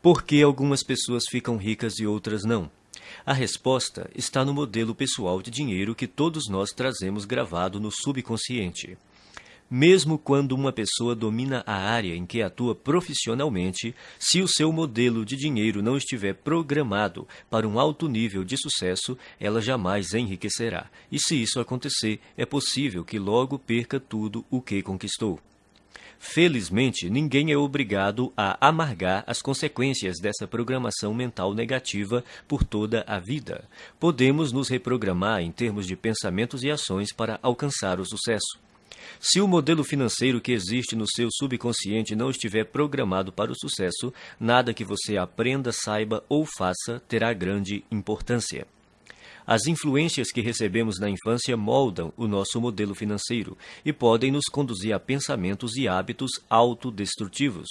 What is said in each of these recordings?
Por que algumas pessoas ficam ricas e outras não? A resposta está no modelo pessoal de dinheiro que todos nós trazemos gravado no subconsciente. Mesmo quando uma pessoa domina a área em que atua profissionalmente, se o seu modelo de dinheiro não estiver programado para um alto nível de sucesso, ela jamais enriquecerá. E se isso acontecer, é possível que logo perca tudo o que conquistou. Felizmente, ninguém é obrigado a amargar as consequências dessa programação mental negativa por toda a vida. Podemos nos reprogramar em termos de pensamentos e ações para alcançar o sucesso. Se o modelo financeiro que existe no seu subconsciente não estiver programado para o sucesso, nada que você aprenda, saiba ou faça terá grande importância. As influências que recebemos na infância moldam o nosso modelo financeiro e podem nos conduzir a pensamentos e hábitos autodestrutivos.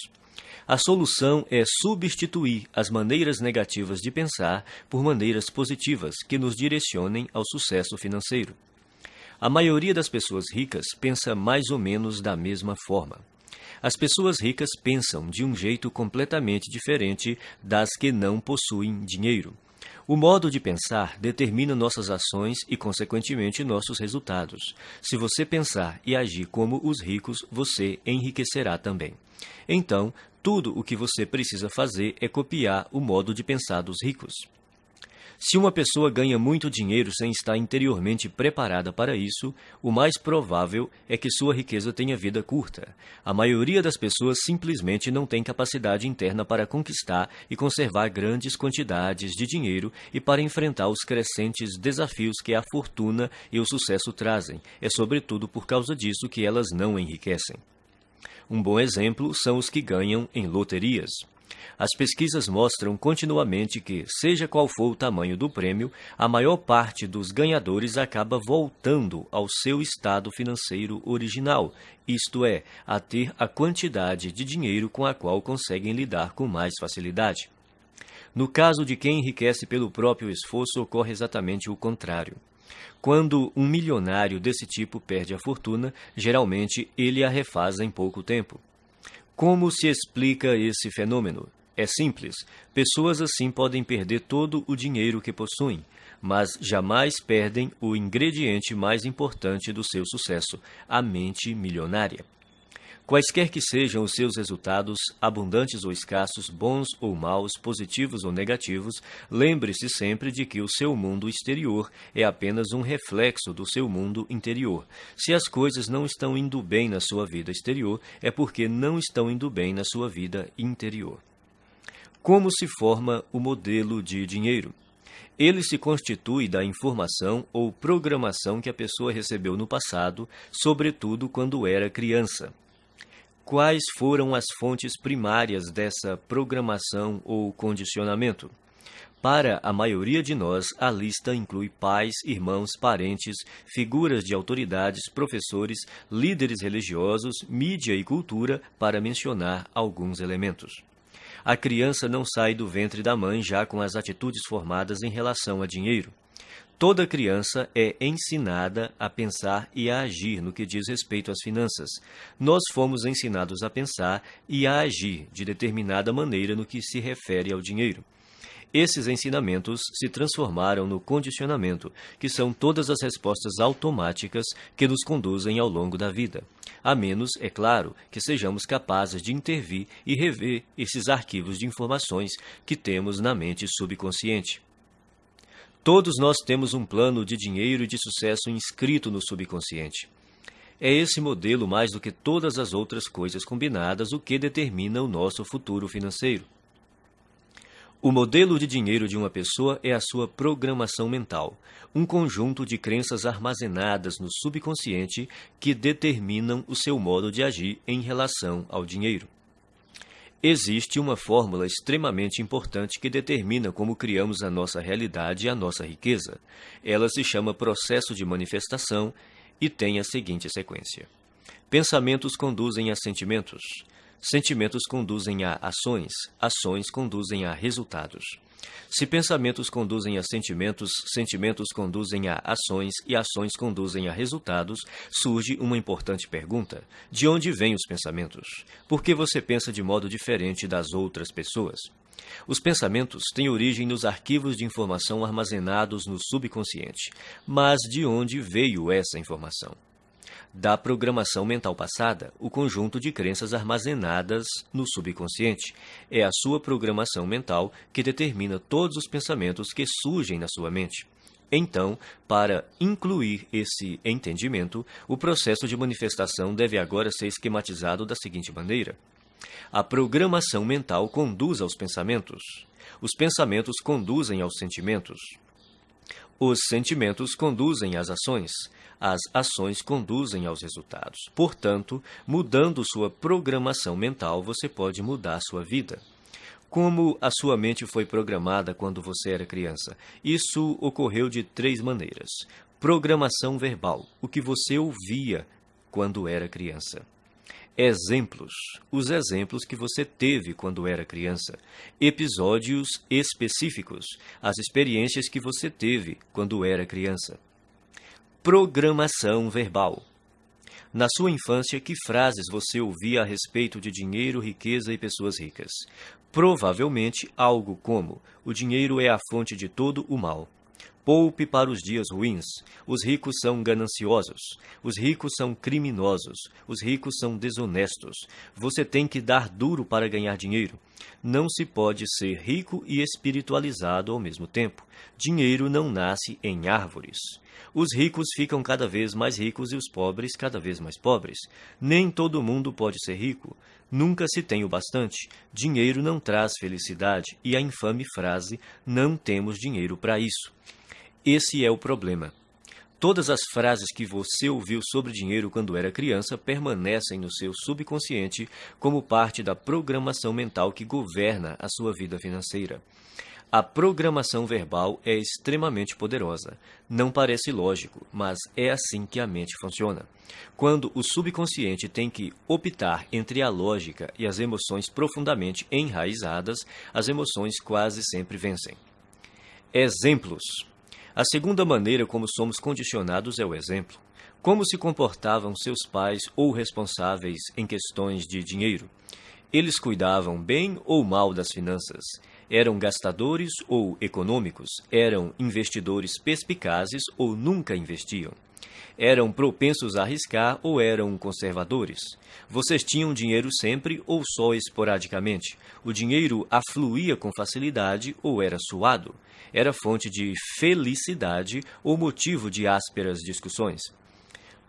A solução é substituir as maneiras negativas de pensar por maneiras positivas que nos direcionem ao sucesso financeiro. A maioria das pessoas ricas pensa mais ou menos da mesma forma. As pessoas ricas pensam de um jeito completamente diferente das que não possuem dinheiro. O modo de pensar determina nossas ações e, consequentemente, nossos resultados. Se você pensar e agir como os ricos, você enriquecerá também. Então, tudo o que você precisa fazer é copiar o modo de pensar dos ricos. Se uma pessoa ganha muito dinheiro sem estar interiormente preparada para isso, o mais provável é que sua riqueza tenha vida curta. A maioria das pessoas simplesmente não tem capacidade interna para conquistar e conservar grandes quantidades de dinheiro e para enfrentar os crescentes desafios que a fortuna e o sucesso trazem. É sobretudo por causa disso que elas não enriquecem. Um bom exemplo são os que ganham em loterias. As pesquisas mostram continuamente que, seja qual for o tamanho do prêmio, a maior parte dos ganhadores acaba voltando ao seu estado financeiro original, isto é, a ter a quantidade de dinheiro com a qual conseguem lidar com mais facilidade. No caso de quem enriquece pelo próprio esforço, ocorre exatamente o contrário. Quando um milionário desse tipo perde a fortuna, geralmente ele a refaz em pouco tempo. Como se explica esse fenômeno? É simples. Pessoas assim podem perder todo o dinheiro que possuem, mas jamais perdem o ingrediente mais importante do seu sucesso, a mente milionária. Quaisquer que sejam os seus resultados, abundantes ou escassos, bons ou maus, positivos ou negativos, lembre-se sempre de que o seu mundo exterior é apenas um reflexo do seu mundo interior. Se as coisas não estão indo bem na sua vida exterior, é porque não estão indo bem na sua vida interior. Como se forma o modelo de dinheiro? Ele se constitui da informação ou programação que a pessoa recebeu no passado, sobretudo quando era criança. Quais foram as fontes primárias dessa programação ou condicionamento? Para a maioria de nós, a lista inclui pais, irmãos, parentes, figuras de autoridades, professores, líderes religiosos, mídia e cultura, para mencionar alguns elementos. A criança não sai do ventre da mãe já com as atitudes formadas em relação a dinheiro. Toda criança é ensinada a pensar e a agir no que diz respeito às finanças. Nós fomos ensinados a pensar e a agir de determinada maneira no que se refere ao dinheiro. Esses ensinamentos se transformaram no condicionamento, que são todas as respostas automáticas que nos conduzem ao longo da vida. A menos, é claro, que sejamos capazes de intervir e rever esses arquivos de informações que temos na mente subconsciente. Todos nós temos um plano de dinheiro e de sucesso inscrito no subconsciente. É esse modelo, mais do que todas as outras coisas combinadas, o que determina o nosso futuro financeiro. O modelo de dinheiro de uma pessoa é a sua programação mental, um conjunto de crenças armazenadas no subconsciente que determinam o seu modo de agir em relação ao dinheiro. Existe uma fórmula extremamente importante que determina como criamos a nossa realidade e a nossa riqueza. Ela se chama processo de manifestação e tem a seguinte sequência. Pensamentos conduzem a sentimentos. Sentimentos conduzem a ações, ações conduzem a resultados. Se pensamentos conduzem a sentimentos, sentimentos conduzem a ações e ações conduzem a resultados, surge uma importante pergunta: de onde vêm os pensamentos? Por que você pensa de modo diferente das outras pessoas? Os pensamentos têm origem nos arquivos de informação armazenados no subconsciente. Mas de onde veio essa informação? Da programação mental passada, o conjunto de crenças armazenadas no subconsciente. É a sua programação mental que determina todos os pensamentos que surgem na sua mente. Então, para incluir esse entendimento, o processo de manifestação deve agora ser esquematizado da seguinte maneira: a programação mental conduz aos pensamentos. Os pensamentos conduzem aos sentimentos. Os sentimentos conduzem às ações. As ações conduzem aos resultados. Portanto, mudando sua programação mental, você pode mudar sua vida. Como a sua mente foi programada quando você era criança? Isso ocorreu de três maneiras. Programação verbal, o que você ouvia quando era criança. Exemplos. Os exemplos que você teve quando era criança. Episódios específicos. As experiências que você teve quando era criança. Programação verbal. Na sua infância, que frases você ouvia a respeito de dinheiro, riqueza e pessoas ricas? Provavelmente algo como: o dinheiro é a fonte de todo o mal. Poupe para os dias ruins. Os ricos são gananciosos. Os ricos são criminosos. Os ricos são desonestos. Você tem que dar duro para ganhar dinheiro. Não se pode ser rico e espiritualizado ao mesmo tempo. Dinheiro não nasce em árvores. Os ricos ficam cada vez mais ricos e os pobres cada vez mais pobres. Nem todo mundo pode ser rico. Nunca se tem o bastante. Dinheiro não traz felicidade. E a infame frase: não temos dinheiro para isso. Esse é o problema. Todas as frases que você ouviu sobre dinheiro quando era criança permanecem no seu subconsciente como parte da programação mental que governa a sua vida financeira. A programação verbal é extremamente poderosa. Não parece lógico, mas é assim que a mente funciona. Quando o subconsciente tem que optar entre a lógica e as emoções profundamente enraizadas, as emoções quase sempre vencem. Exemplos. A segunda maneira como somos condicionados é o exemplo. Como se comportavam seus pais ou responsáveis em questões de dinheiro? Eles cuidavam bem ou mal das finanças? Eram gastadores ou econômicos? Eram investidores perspicazes ou nunca investiam? Eram propensos a arriscar ou eram conservadores? Vocês tinham dinheiro sempre ou só esporadicamente? O dinheiro afluía com facilidade ou era suado? era fonte de felicidade ou motivo de ásperas discussões.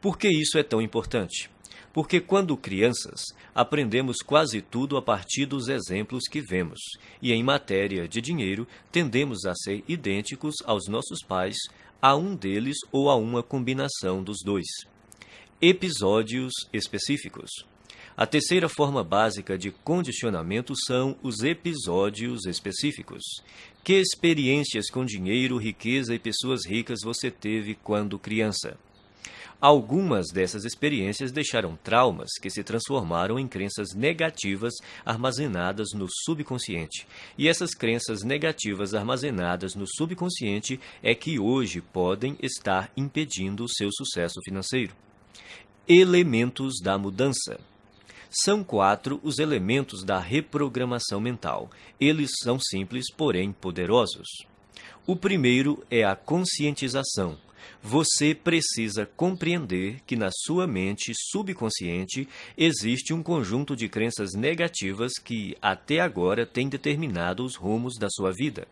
Por que isso é tão importante? Porque quando crianças, aprendemos quase tudo a partir dos exemplos que vemos, e em matéria de dinheiro, tendemos a ser idênticos aos nossos pais, a um deles ou a uma combinação dos dois. Episódios específicos. A terceira forma básica de condicionamento são os episódios específicos. Que experiências com dinheiro, riqueza e pessoas ricas você teve quando criança? Algumas dessas experiências deixaram traumas que se transformaram em crenças negativas armazenadas no subconsciente. E essas crenças negativas armazenadas no subconsciente é que hoje podem estar impedindo o seu sucesso financeiro. Elementos da mudança. São quatro os elementos da reprogramação mental. Eles são simples, porém poderosos. O primeiro é a conscientização. Você precisa compreender que na sua mente subconsciente existe um conjunto de crenças negativas que até agora têm determinado os rumos da sua vida.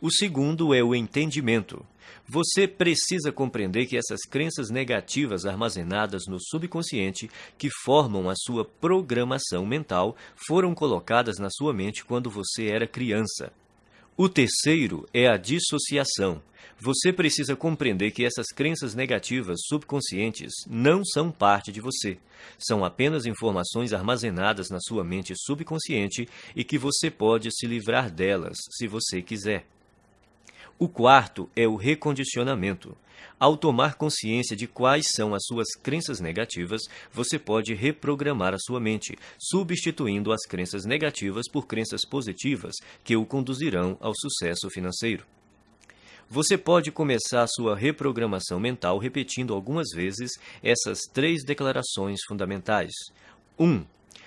O segundo é o entendimento. Você precisa compreender que essas crenças negativas armazenadas no subconsciente, que formam a sua programação mental, foram colocadas na sua mente quando você era criança. O terceiro é a dissociação. Você precisa compreender que essas crenças negativas subconscientes não são parte de você. São apenas informações armazenadas na sua mente subconsciente e que você pode se livrar delas se você quiser. O quarto é o recondicionamento. Ao tomar consciência de quais são as suas crenças negativas, você pode reprogramar a sua mente, substituindo as crenças negativas por crenças positivas que o conduzirão ao sucesso financeiro. Você pode começar sua reprogramação mental repetindo algumas vezes essas três declarações fundamentais. 1. Um,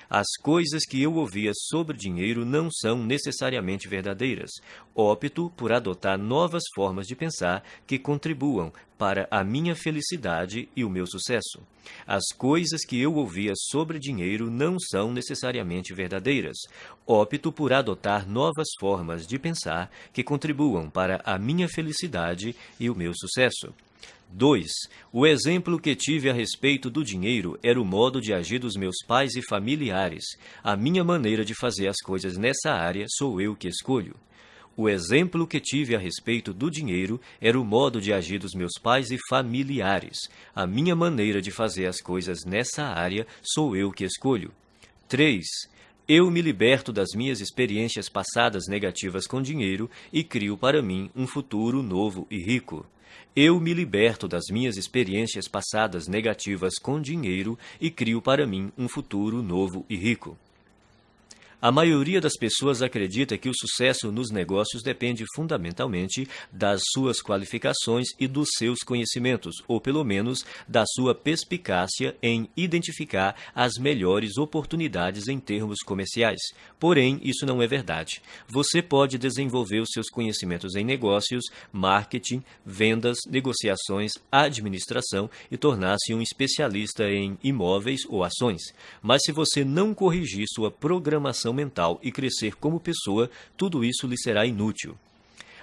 as coisas que eu ouvia sobre dinheiro não são necessariamente verdadeiras. Opto por adotar novas formas de pensar que contribuam para a minha felicidade e o meu sucesso. As coisas que eu ouvia sobre dinheiro não são necessariamente verdadeiras. Opto por adotar novas formas de pensar que contribuam para a minha felicidade e o meu sucesso. 2. O exemplo que tive a respeito do dinheiro era o modo de agir dos meus pais e familiares. A minha maneira de fazer as coisas nessa área sou eu que escolho. O exemplo que tive a respeito do dinheiro era o modo de agir dos meus pais e familiares. A minha maneira de fazer as coisas nessa área sou eu que escolho. 3. Eu me liberto das minhas experiências passadas negativas com dinheiro e crio para mim um futuro novo e rico. Eu me liberto das minhas experiências passadas negativas com dinheiro e crio para mim um futuro novo e rico. A maioria das pessoas acredita que o sucesso nos negócios depende fundamentalmente das suas qualificações e dos seus conhecimentos, ou pelo menos da sua perspicácia em identificar as melhores oportunidades em termos comerciais. Porém, isso não é verdade. Você pode desenvolver os seus conhecimentos em negócios, marketing, vendas, negociações, administração e tornar-se um especialista em imóveis ou ações. Mas se você não corrigir sua programação mental e crescer como pessoa, tudo isso lhe será inútil.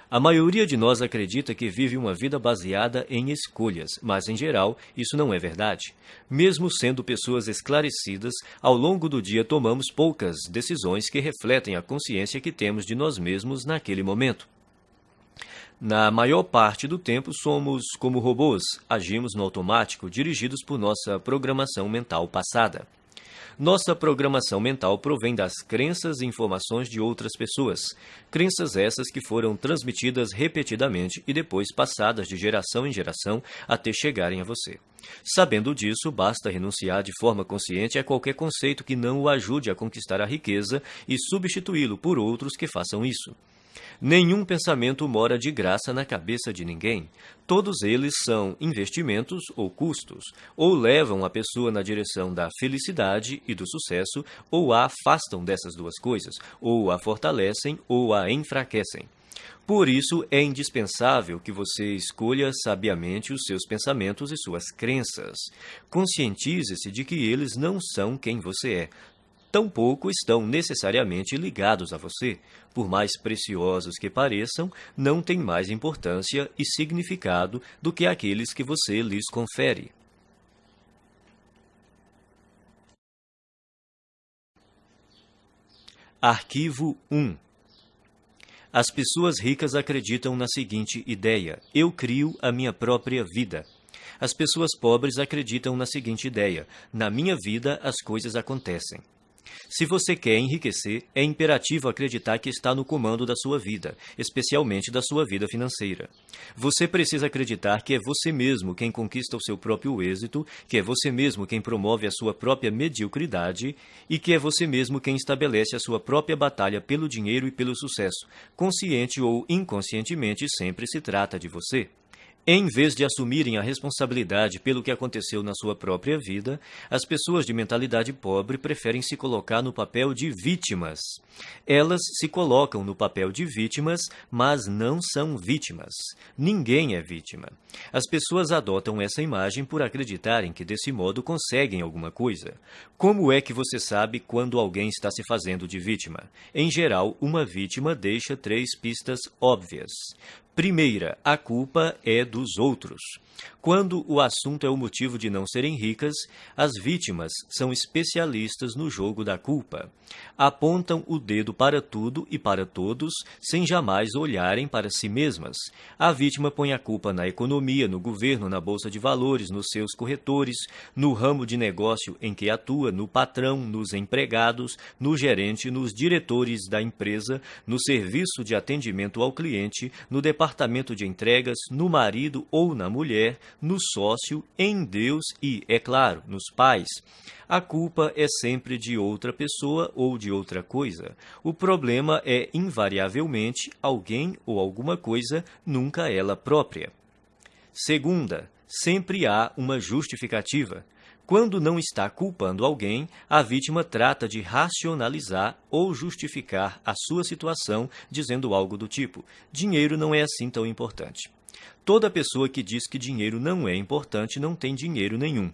A maioria de nós acredita que vive uma vida baseada em escolhas, mas em geral isso não é verdade. Mesmo sendo pessoas esclarecidas, ao longo do dia tomamos poucas decisões que refletem a consciência que temos de nós mesmos naquele momento. Na maior parte do tempo somos como robôs, agimos no automático, dirigidos por nossa programação mental passada. Nossa programação mental provém das crenças e informações de outras pessoas, crenças essas que foram transmitidas repetidamente e depois passadas de geração em geração até chegarem a você. Sabendo disso, basta renunciar de forma consciente a qualquer conceito que não o ajude a conquistar a riqueza e substituí-lo por outros que façam isso. Nenhum pensamento mora de graça na cabeça de ninguém. Todos eles são investimentos ou custos, ou levam a pessoa na direção da felicidade e do sucesso, ou a afastam dessas duas coisas, ou a fortalecem ou a enfraquecem. Por isso, é indispensável que você escolha sabiamente os seus pensamentos e suas crenças. Conscientize-se de que eles não são quem você é, tampouco estão necessariamente ligados a você. Por mais preciosos que pareçam, não têm mais importância e significado do que aqueles que você lhes confere. Arquivo 1 As pessoas ricas acreditam na seguinte ideia: eu crio a minha própria vida. As pessoas pobres acreditam na seguinte ideia: na minha vida as coisas acontecem. Se você quer enriquecer, é imperativo acreditar que está no comando da sua vida, especialmente da sua vida financeira. Você precisa acreditar que é você mesmo quem conquista o seu próprio êxito, que é você mesmo quem promove a sua própria mediocridade e que é você mesmo quem estabelece a sua própria batalha pelo dinheiro e pelo sucesso. Consciente ou inconscientemente, sempre se trata de você. Em vez de assumirem a responsabilidade pelo que aconteceu na sua própria vida, as pessoas de mentalidade pobre preferem se colocar no papel de vítimas. Elas se colocam no papel de vítimas, mas não são vítimas. Ninguém é vítima. As pessoas adotam essa imagem por acreditarem que desse modo conseguem alguma coisa. Como é que você sabe quando alguém está se fazendo de vítima? Em geral, uma vítima deixa três pistas óbvias. Primeira, a culpa é dos outros. Quando o assunto é o motivo de não serem ricas, as vítimas são especialistas no jogo da culpa. Apontam o dedo para tudo e para todos, sem jamais olharem para si mesmas. A vítima põe a culpa na economia, no governo, na bolsa de valores, nos seus corretores, no ramo de negócio em que atua, no patrão, nos empregados, no gerente, nos diretores da empresa, no serviço de atendimento ao cliente, no departamento departamento de entregas, no marido ou na mulher, no sócio, em Deus e, é claro, nos pais. A culpa é sempre de outra pessoa ou de outra coisa. O problema é, invariavelmente, alguém ou alguma coisa, nunca ela própria. Segunda, sempre há uma justificativa. Quando não está culpando alguém, a vítima trata de racionalizar ou justificar a sua situação dizendo algo do tipo: dinheiro não é assim tão importante. Toda pessoa que diz que dinheiro não é importante não tem dinheiro nenhum.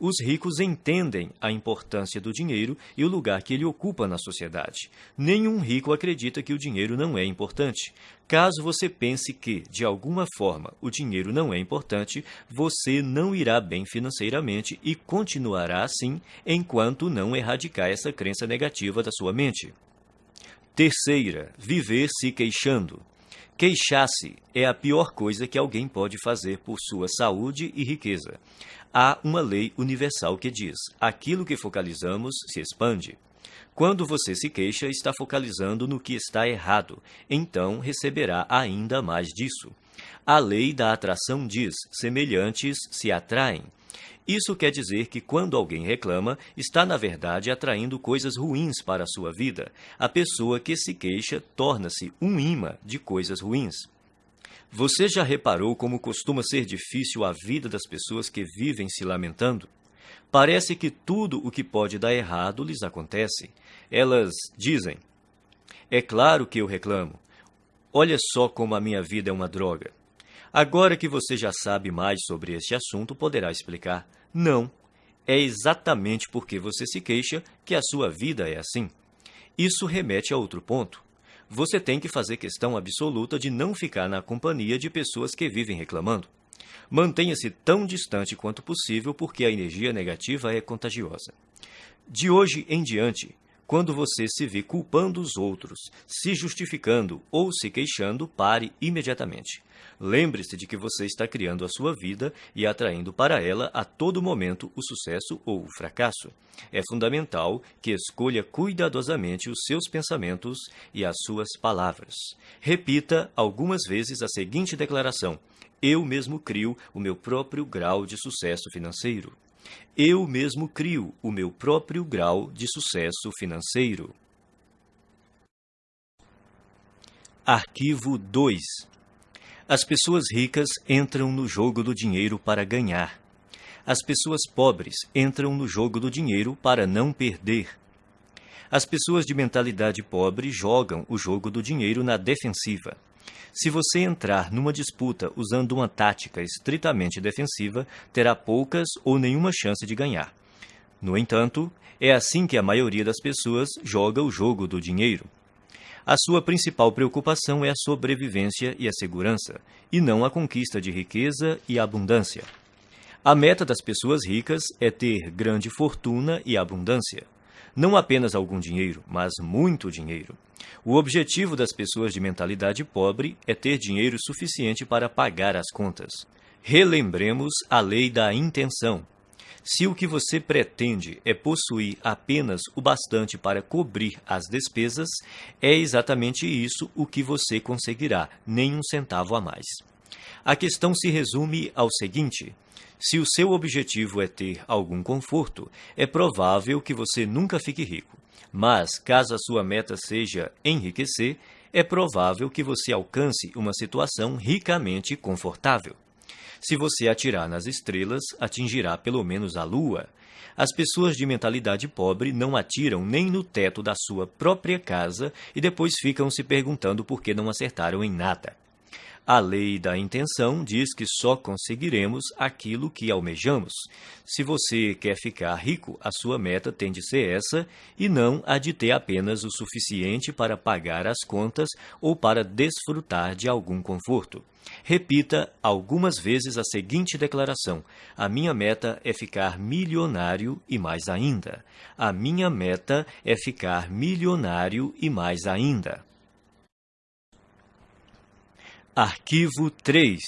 Os ricos entendem a importância do dinheiro e o lugar que ele ocupa na sociedade. Nenhum rico acredita que o dinheiro não é importante. Caso você pense que, de alguma forma, o dinheiro não é importante, você não irá bem financeiramente e continuará assim enquanto não erradicar essa crença negativa da sua mente. Terceira, viver se queixando. Queixar-se é a pior coisa que alguém pode fazer por sua saúde e riqueza. Há uma lei universal que diz: aquilo que focalizamos se expande. Quando você se queixa, está focalizando no que está errado, então receberá ainda mais disso. A lei da atração diz: semelhantes se atraem. Isso quer dizer que quando alguém reclama, está na verdade atraindo coisas ruins para a sua vida. A pessoa que se queixa torna-se um imã de coisas ruins. Você já reparou como costuma ser difícil a vida das pessoas que vivem se lamentando? Parece que tudo o que pode dar errado lhes acontece. Elas dizem: É claro que eu reclamo. Olha só como a minha vida é uma droga. Agora que você já sabe mais sobre este assunto, poderá explicar. Não. É exatamente porque você se queixa que a sua vida é assim. Isso remete a outro ponto. Você tem que fazer questão absoluta de não ficar na companhia de pessoas que vivem reclamando. Mantenha-se tão distante quanto possível porque a energia negativa é contagiosa. De hoje em diante, quando você se vê culpando os outros, se justificando ou se queixando, pare imediatamente. Lembre-se de que você está criando a sua vida e atraindo para ela a todo momento o sucesso ou o fracasso. É fundamental que escolha cuidadosamente os seus pensamentos e as suas palavras. Repita algumas vezes a seguinte declaração: Eu mesmo crio o meu próprio grau de sucesso financeiro. Eu mesmo crio o meu próprio grau de sucesso financeiro. Arquivo 2 As pessoas ricas entram no jogo do dinheiro para ganhar. As pessoas pobres entram no jogo do dinheiro para não perder. As pessoas de mentalidade pobre jogam o jogo do dinheiro na defensiva. Se você entrar numa disputa usando uma tática estritamente defensiva, terá poucas ou nenhuma chance de ganhar. No entanto, é assim que a maioria das pessoas joga o jogo do dinheiro. A sua principal preocupação é a sobrevivência e a segurança, e não a conquista de riqueza e abundância. A meta das pessoas ricas é ter grande fortuna e abundância. Não apenas algum dinheiro, mas muito dinheiro. O objetivo das pessoas de mentalidade pobre é ter dinheiro suficiente para pagar as contas. Relembremos a lei da intenção. Se o que você pretende é possuir apenas o bastante para cobrir as despesas, é exatamente isso o que você conseguirá, nem um centavo a mais. A questão se resume ao seguinte: se o seu objetivo é ter algum conforto, é provável que você nunca fique rico. Mas, caso a sua meta seja enriquecer, é provável que você alcance uma situação ricamente confortável. Se você atirar nas estrelas, atingirá pelo menos a lua. As pessoas de mentalidade pobre não atiram nem no teto da sua própria casa e depois ficam se perguntando por que não acertaram em nada. A lei da intenção diz que só conseguiremos aquilo que almejamos. Se você quer ficar rico, a sua meta tem de ser essa e não a de ter apenas o suficiente para pagar as contas ou para desfrutar de algum conforto. Repita algumas vezes a seguinte declaração: A minha meta é ficar milionário e mais ainda. A minha meta é ficar milionário e mais ainda. Arquivo 3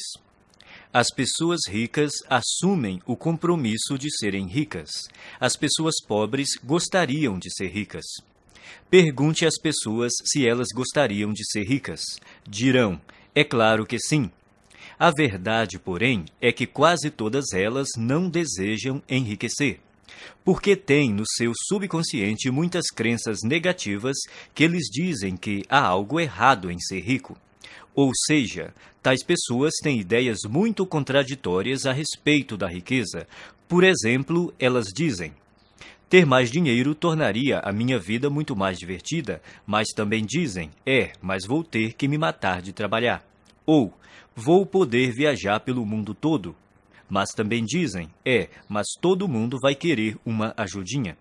As pessoas ricas assumem o compromisso de serem ricas. As pessoas pobres gostariam de ser ricas. Pergunte às pessoas se elas gostariam de ser ricas. Dirão: É claro que sim. A verdade, porém, é que quase todas elas não desejam enriquecer, porque têm no seu subconsciente muitas crenças negativas que lhes dizem que há algo errado em ser rico. Ou seja, tais pessoas têm ideias muito contraditórias a respeito da riqueza. Por exemplo, elas dizem: ter mais dinheiro tornaria a minha vida muito mais divertida, mas também dizem: é, mas vou ter que me matar de trabalhar. Ou vou poder viajar pelo mundo todo. Mas também dizem: é, mas todo mundo vai querer uma ajudinha.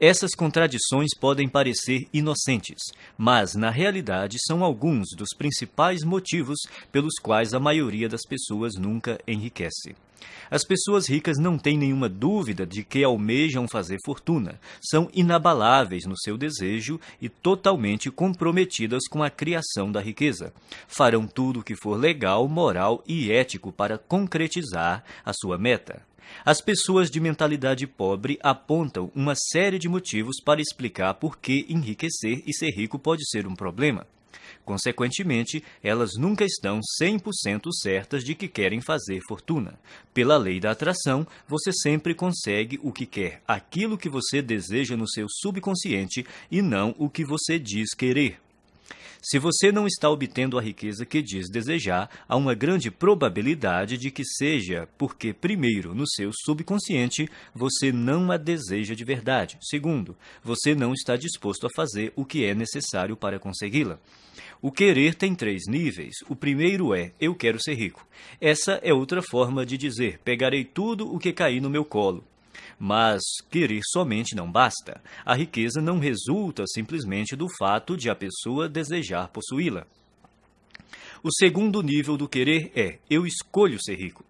Essas contradições podem parecer inocentes, mas na realidade são alguns dos principais motivos pelos quais a maioria das pessoas nunca enriquece. As pessoas ricas não têm nenhuma dúvida de que almejam fazer fortuna, são inabaláveis no seu desejo e totalmente comprometidas com a criação da riqueza. Farão tudo o que for legal, moral e ético para concretizar a sua meta. As pessoas de mentalidade pobre apontam uma série de motivos para explicar por que enriquecer e ser rico pode ser um problema. Consequentemente, elas nunca estão 100% certas de que querem fazer fortuna. Pela lei da atração, você sempre consegue o que quer, aquilo que você deseja no seu subconsciente e não o que você diz querer. Se você não está obtendo a riqueza que diz desejar, há uma grande probabilidade de que seja porque, primeiro, no seu subconsciente, você não a deseja de verdade. Segundo, você não está disposto a fazer o que é necessário para consegui-la. O querer tem três níveis. O primeiro é eu quero ser rico. Essa é outra forma de dizer pegarei tudo o que cair no meu colo. Mas querer somente não basta. A riqueza não resulta simplesmente do fato de a pessoa desejar possuí-la. O segundo nível do querer é eu escolho ser rico.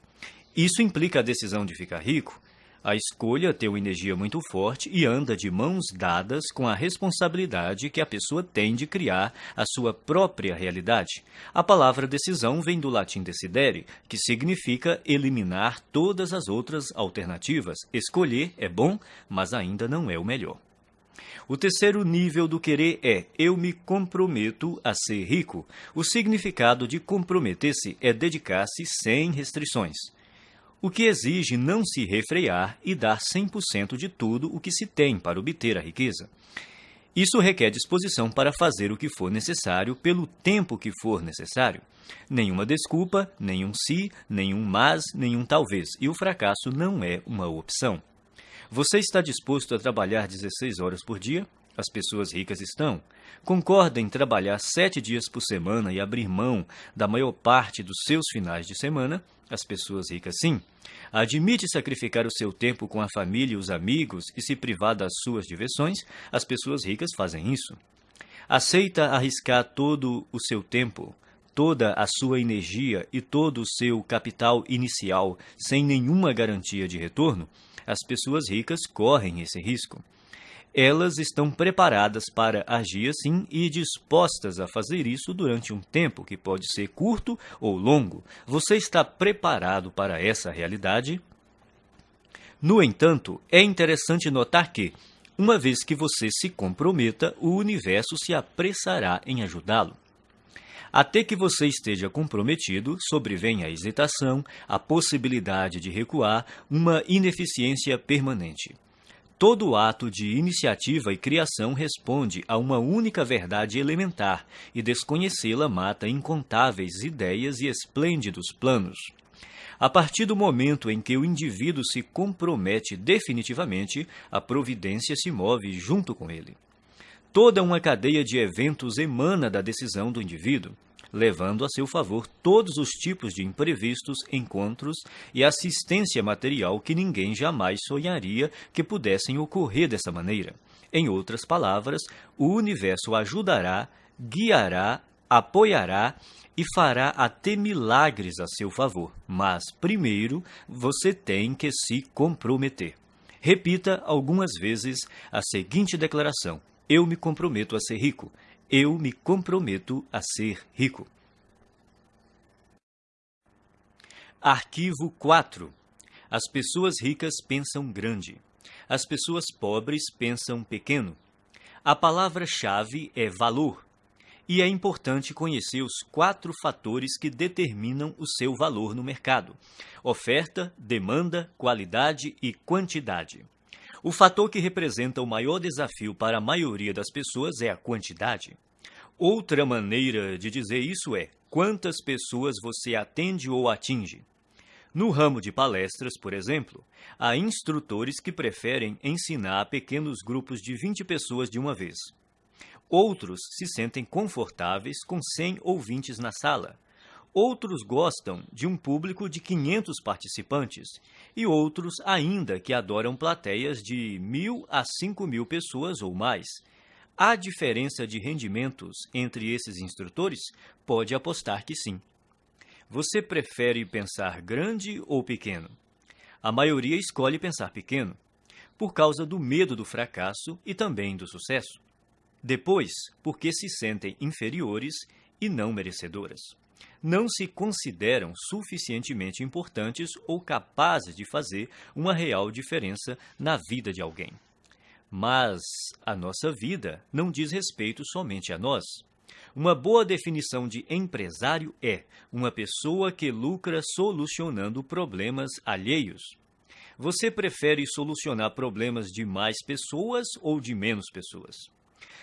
Isso implica a decisão de ficar rico, a escolha tem uma energia muito forte e anda de mãos dadas com a responsabilidade que a pessoa tem de criar a sua própria realidade. A palavra decisão vem do latim decidere, que significa eliminar todas as outras alternativas. Escolher é bom, mas ainda não é o melhor. O terceiro nível do querer é eu me comprometo a ser rico. O significado de comprometer-se é dedicar-se sem restrições o que exige não se refrear e dar 100% de tudo o que se tem para obter a riqueza. Isso requer disposição para fazer o que for necessário pelo tempo que for necessário. Nenhuma desculpa, nenhum se, nenhum mas, nenhum talvez, e o fracasso não é uma opção. Você está disposto a trabalhar 16 horas por dia? As pessoas ricas estão. Concorda em trabalhar sete dias por semana e abrir mão da maior parte dos seus finais de semana? As pessoas ricas sim. Admite sacrificar o seu tempo com a família e os amigos e se privar das suas diversões? As pessoas ricas fazem isso. Aceita arriscar todo o seu tempo, toda a sua energia e todo o seu capital inicial sem nenhuma garantia de retorno? As pessoas ricas correm esse risco elas estão preparadas para agir assim e dispostas a fazer isso durante um tempo que pode ser curto ou longo. Você está preparado para essa realidade? No entanto, é interessante notar que, uma vez que você se comprometa, o universo se apressará em ajudá-lo. Até que você esteja comprometido, sobrevém a hesitação, a possibilidade de recuar, uma ineficiência permanente. Todo ato de iniciativa e criação responde a uma única verdade elementar, e desconhecê-la mata incontáveis ideias e esplêndidos planos. A partir do momento em que o indivíduo se compromete definitivamente, a providência se move junto com ele. Toda uma cadeia de eventos emana da decisão do indivíduo levando a seu favor todos os tipos de imprevistos, encontros e assistência material que ninguém jamais sonharia que pudessem ocorrer dessa maneira. Em outras palavras, o universo ajudará, guiará, apoiará e fará até milagres a seu favor. Mas, primeiro, você tem que se comprometer. Repita algumas vezes a seguinte declaração: Eu me comprometo a ser rico. Eu me comprometo a ser rico. Arquivo 4. As pessoas ricas pensam grande. As pessoas pobres pensam pequeno. A palavra-chave é valor. E é importante conhecer os quatro fatores que determinam o seu valor no mercado: oferta, demanda, qualidade e quantidade. O fator que representa o maior desafio para a maioria das pessoas é a quantidade. Outra maneira de dizer isso é quantas pessoas você atende ou atinge. No ramo de palestras, por exemplo, há instrutores que preferem ensinar a pequenos grupos de 20 pessoas de uma vez. Outros se sentem confortáveis com 100 ouvintes na sala. Outros gostam de um público de 500 participantes e outros ainda que adoram plateias de mil a cinco mil pessoas ou mais. Há diferença de rendimentos entre esses instrutores? Pode apostar que sim. Você prefere pensar grande ou pequeno? A maioria escolhe pensar pequeno, por causa do medo do fracasso e também do sucesso. Depois, porque se sentem inferiores e não merecedoras. Não se consideram suficientemente importantes ou capazes de fazer uma real diferença na vida de alguém. Mas a nossa vida não diz respeito somente a nós. Uma boa definição de empresário é uma pessoa que lucra solucionando problemas alheios. Você prefere solucionar problemas de mais pessoas ou de menos pessoas?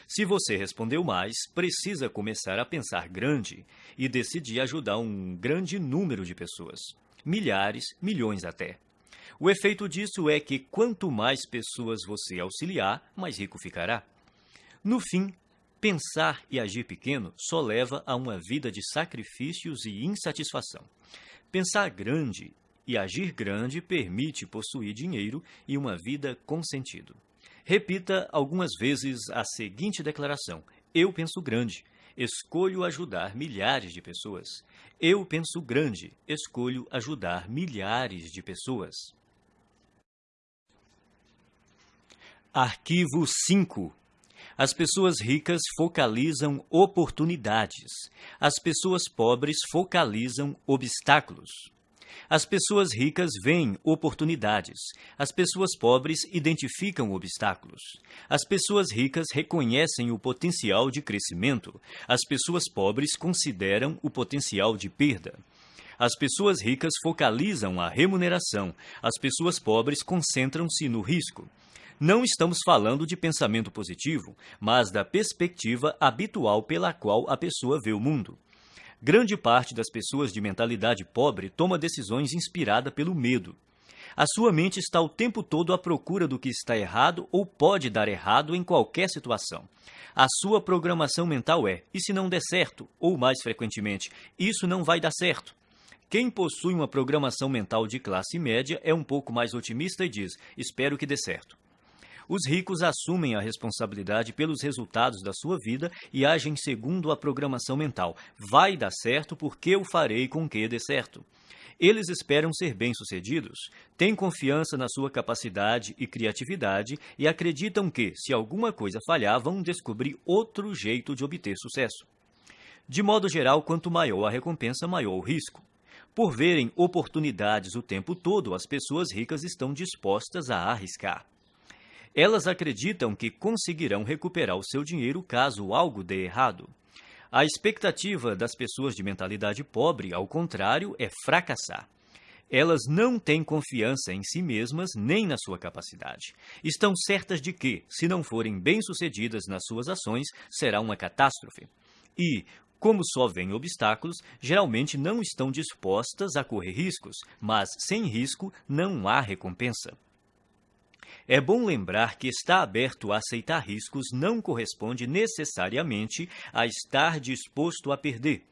Se você respondeu mais, precisa começar a pensar grande e decidir ajudar um grande número de pessoas. Milhares, milhões até. O efeito disso é que quanto mais pessoas você auxiliar, mais rico ficará. No fim, pensar e agir pequeno só leva a uma vida de sacrifícios e insatisfação. Pensar grande e agir grande permite possuir dinheiro e uma vida com sentido. Repita algumas vezes a seguinte declaração: Eu penso grande, escolho ajudar milhares de pessoas. Eu penso grande, escolho ajudar milhares de pessoas. Arquivo 5 as pessoas ricas focalizam oportunidades. As pessoas pobres focalizam obstáculos. As pessoas ricas veem oportunidades. As pessoas pobres identificam obstáculos. As pessoas ricas reconhecem o potencial de crescimento. As pessoas pobres consideram o potencial de perda. As pessoas ricas focalizam a remuneração. As pessoas pobres concentram-se no risco. Não estamos falando de pensamento positivo, mas da perspectiva habitual pela qual a pessoa vê o mundo. Grande parte das pessoas de mentalidade pobre toma decisões inspirada pelo medo. A sua mente está o tempo todo à procura do que está errado ou pode dar errado em qualquer situação. A sua programação mental é: e se não der certo? Ou mais frequentemente, isso não vai dar certo. Quem possui uma programação mental de classe média é um pouco mais otimista e diz: espero que dê certo. Os ricos assumem a responsabilidade pelos resultados da sua vida e agem segundo a programação mental. Vai dar certo porque eu farei com que dê certo. Eles esperam ser bem-sucedidos, têm confiança na sua capacidade e criatividade e acreditam que, se alguma coisa falhar, vão descobrir outro jeito de obter sucesso. De modo geral, quanto maior a recompensa, maior o risco. Por verem oportunidades o tempo todo, as pessoas ricas estão dispostas a arriscar. Elas acreditam que conseguirão recuperar o seu dinheiro caso algo dê errado. A expectativa das pessoas de mentalidade pobre, ao contrário, é fracassar. Elas não têm confiança em si mesmas nem na sua capacidade. Estão certas de que, se não forem bem-sucedidas nas suas ações, será uma catástrofe. E, como só vêm obstáculos, geralmente não estão dispostas a correr riscos, mas sem risco não há recompensa. É bom lembrar que estar aberto a aceitar riscos não corresponde necessariamente a estar disposto a perder.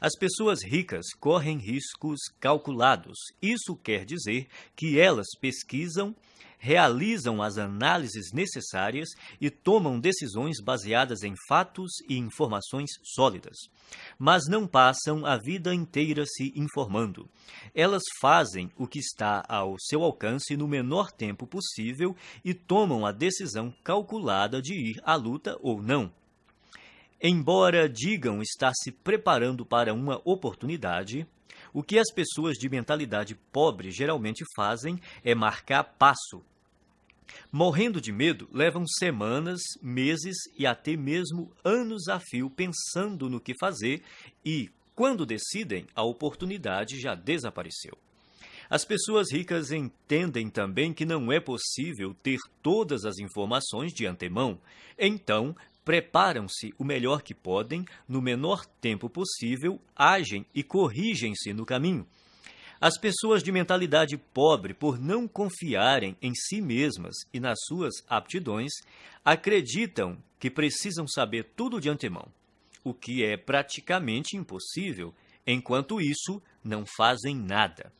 As pessoas ricas correm riscos calculados. Isso quer dizer que elas pesquisam realizam as análises necessárias e tomam decisões baseadas em fatos e informações sólidas. Mas não passam a vida inteira se informando. Elas fazem o que está ao seu alcance no menor tempo possível e tomam a decisão calculada de ir à luta ou não. Embora digam estar se preparando para uma oportunidade, o que as pessoas de mentalidade pobre geralmente fazem é marcar passo Morrendo de medo, levam semanas, meses e até mesmo anos a fio pensando no que fazer e, quando decidem, a oportunidade já desapareceu. As pessoas ricas entendem também que não é possível ter todas as informações de antemão, então preparam-se o melhor que podem, no menor tempo possível, agem e corrigem-se no caminho. As pessoas de mentalidade pobre, por não confiarem em si mesmas e nas suas aptidões, acreditam que precisam saber tudo de antemão, o que é praticamente impossível, enquanto isso não fazem nada.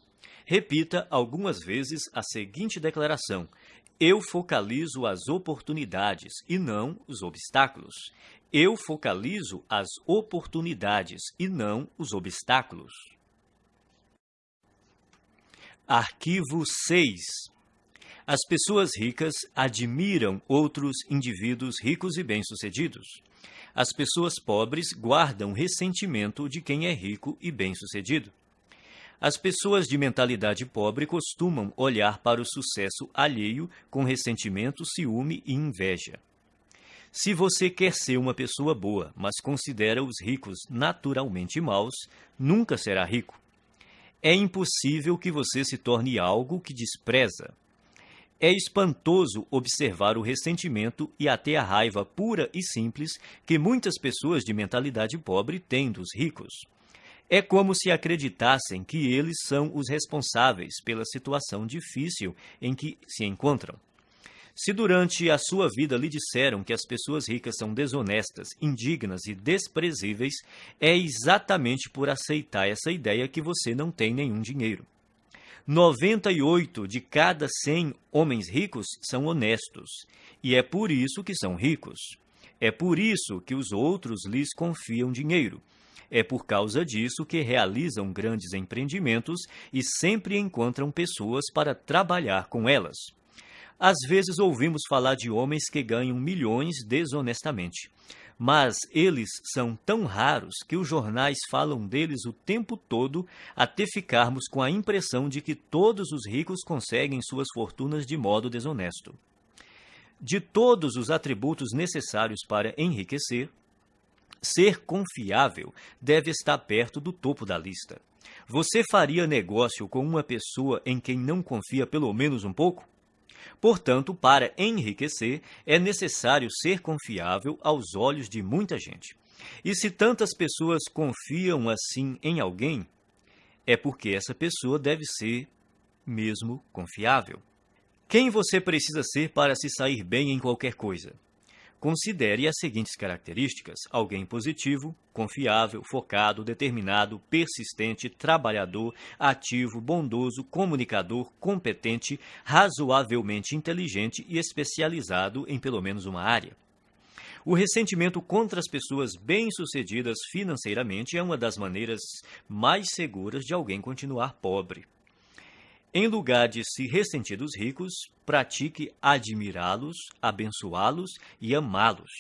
Repita algumas vezes a seguinte declaração: Eu focalizo as oportunidades e não os obstáculos. Eu focalizo as oportunidades e não os obstáculos. Arquivo 6. As pessoas ricas admiram outros indivíduos ricos e bem-sucedidos. As pessoas pobres guardam ressentimento de quem é rico e bem-sucedido. As pessoas de mentalidade pobre costumam olhar para o sucesso alheio com ressentimento, ciúme e inveja. Se você quer ser uma pessoa boa, mas considera os ricos naturalmente maus, nunca será rico. É impossível que você se torne algo que despreza. É espantoso observar o ressentimento e até a raiva pura e simples que muitas pessoas de mentalidade pobre têm dos ricos. É como se acreditassem que eles são os responsáveis pela situação difícil em que se encontram. Se durante a sua vida lhe disseram que as pessoas ricas são desonestas, indignas e desprezíveis, é exatamente por aceitar essa ideia que você não tem nenhum dinheiro. 98 de cada 100 homens ricos são honestos, e é por isso que são ricos. É por isso que os outros lhes confiam dinheiro. É por causa disso que realizam grandes empreendimentos e sempre encontram pessoas para trabalhar com elas. Às vezes ouvimos falar de homens que ganham milhões desonestamente. Mas eles são tão raros que os jornais falam deles o tempo todo até ficarmos com a impressão de que todos os ricos conseguem suas fortunas de modo desonesto. De todos os atributos necessários para enriquecer, Ser confiável deve estar perto do topo da lista. Você faria negócio com uma pessoa em quem não confia pelo menos um pouco? Portanto, para enriquecer, é necessário ser confiável aos olhos de muita gente. E se tantas pessoas confiam assim em alguém, é porque essa pessoa deve ser mesmo confiável. Quem você precisa ser para se sair bem em qualquer coisa? Considere as seguintes características: alguém positivo, confiável, focado, determinado, persistente, trabalhador, ativo, bondoso, comunicador, competente, razoavelmente inteligente e especializado em pelo menos uma área. O ressentimento contra as pessoas bem-sucedidas financeiramente é uma das maneiras mais seguras de alguém continuar pobre. Em lugar de se ressentir dos ricos, pratique admirá-los, abençoá-los e amá-los.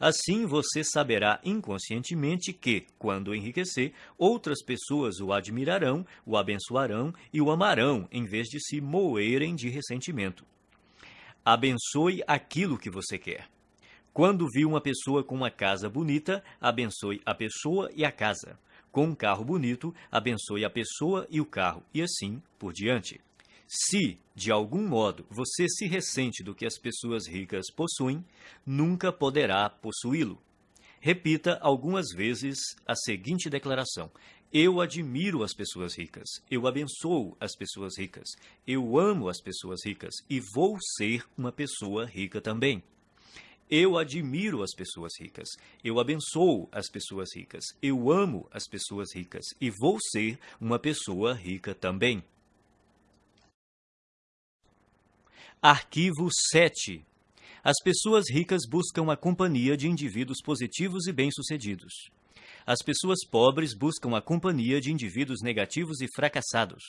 Assim você saberá inconscientemente que, quando enriquecer, outras pessoas o admirarão, o abençoarão e o amarão, em vez de se moerem de ressentimento. Abençoe aquilo que você quer. Quando viu uma pessoa com uma casa bonita, abençoe a pessoa e a casa com um carro bonito, abençoe a pessoa e o carro, e assim por diante. Se, de algum modo, você se ressente do que as pessoas ricas possuem, nunca poderá possuí-lo. Repita algumas vezes a seguinte declaração: Eu admiro as pessoas ricas, eu abençoo as pessoas ricas, eu amo as pessoas ricas e vou ser uma pessoa rica também. Eu admiro as pessoas ricas, eu abençoo as pessoas ricas, eu amo as pessoas ricas e vou ser uma pessoa rica também. Arquivo 7. As pessoas ricas buscam a companhia de indivíduos positivos e bem-sucedidos. As pessoas pobres buscam a companhia de indivíduos negativos e fracassados.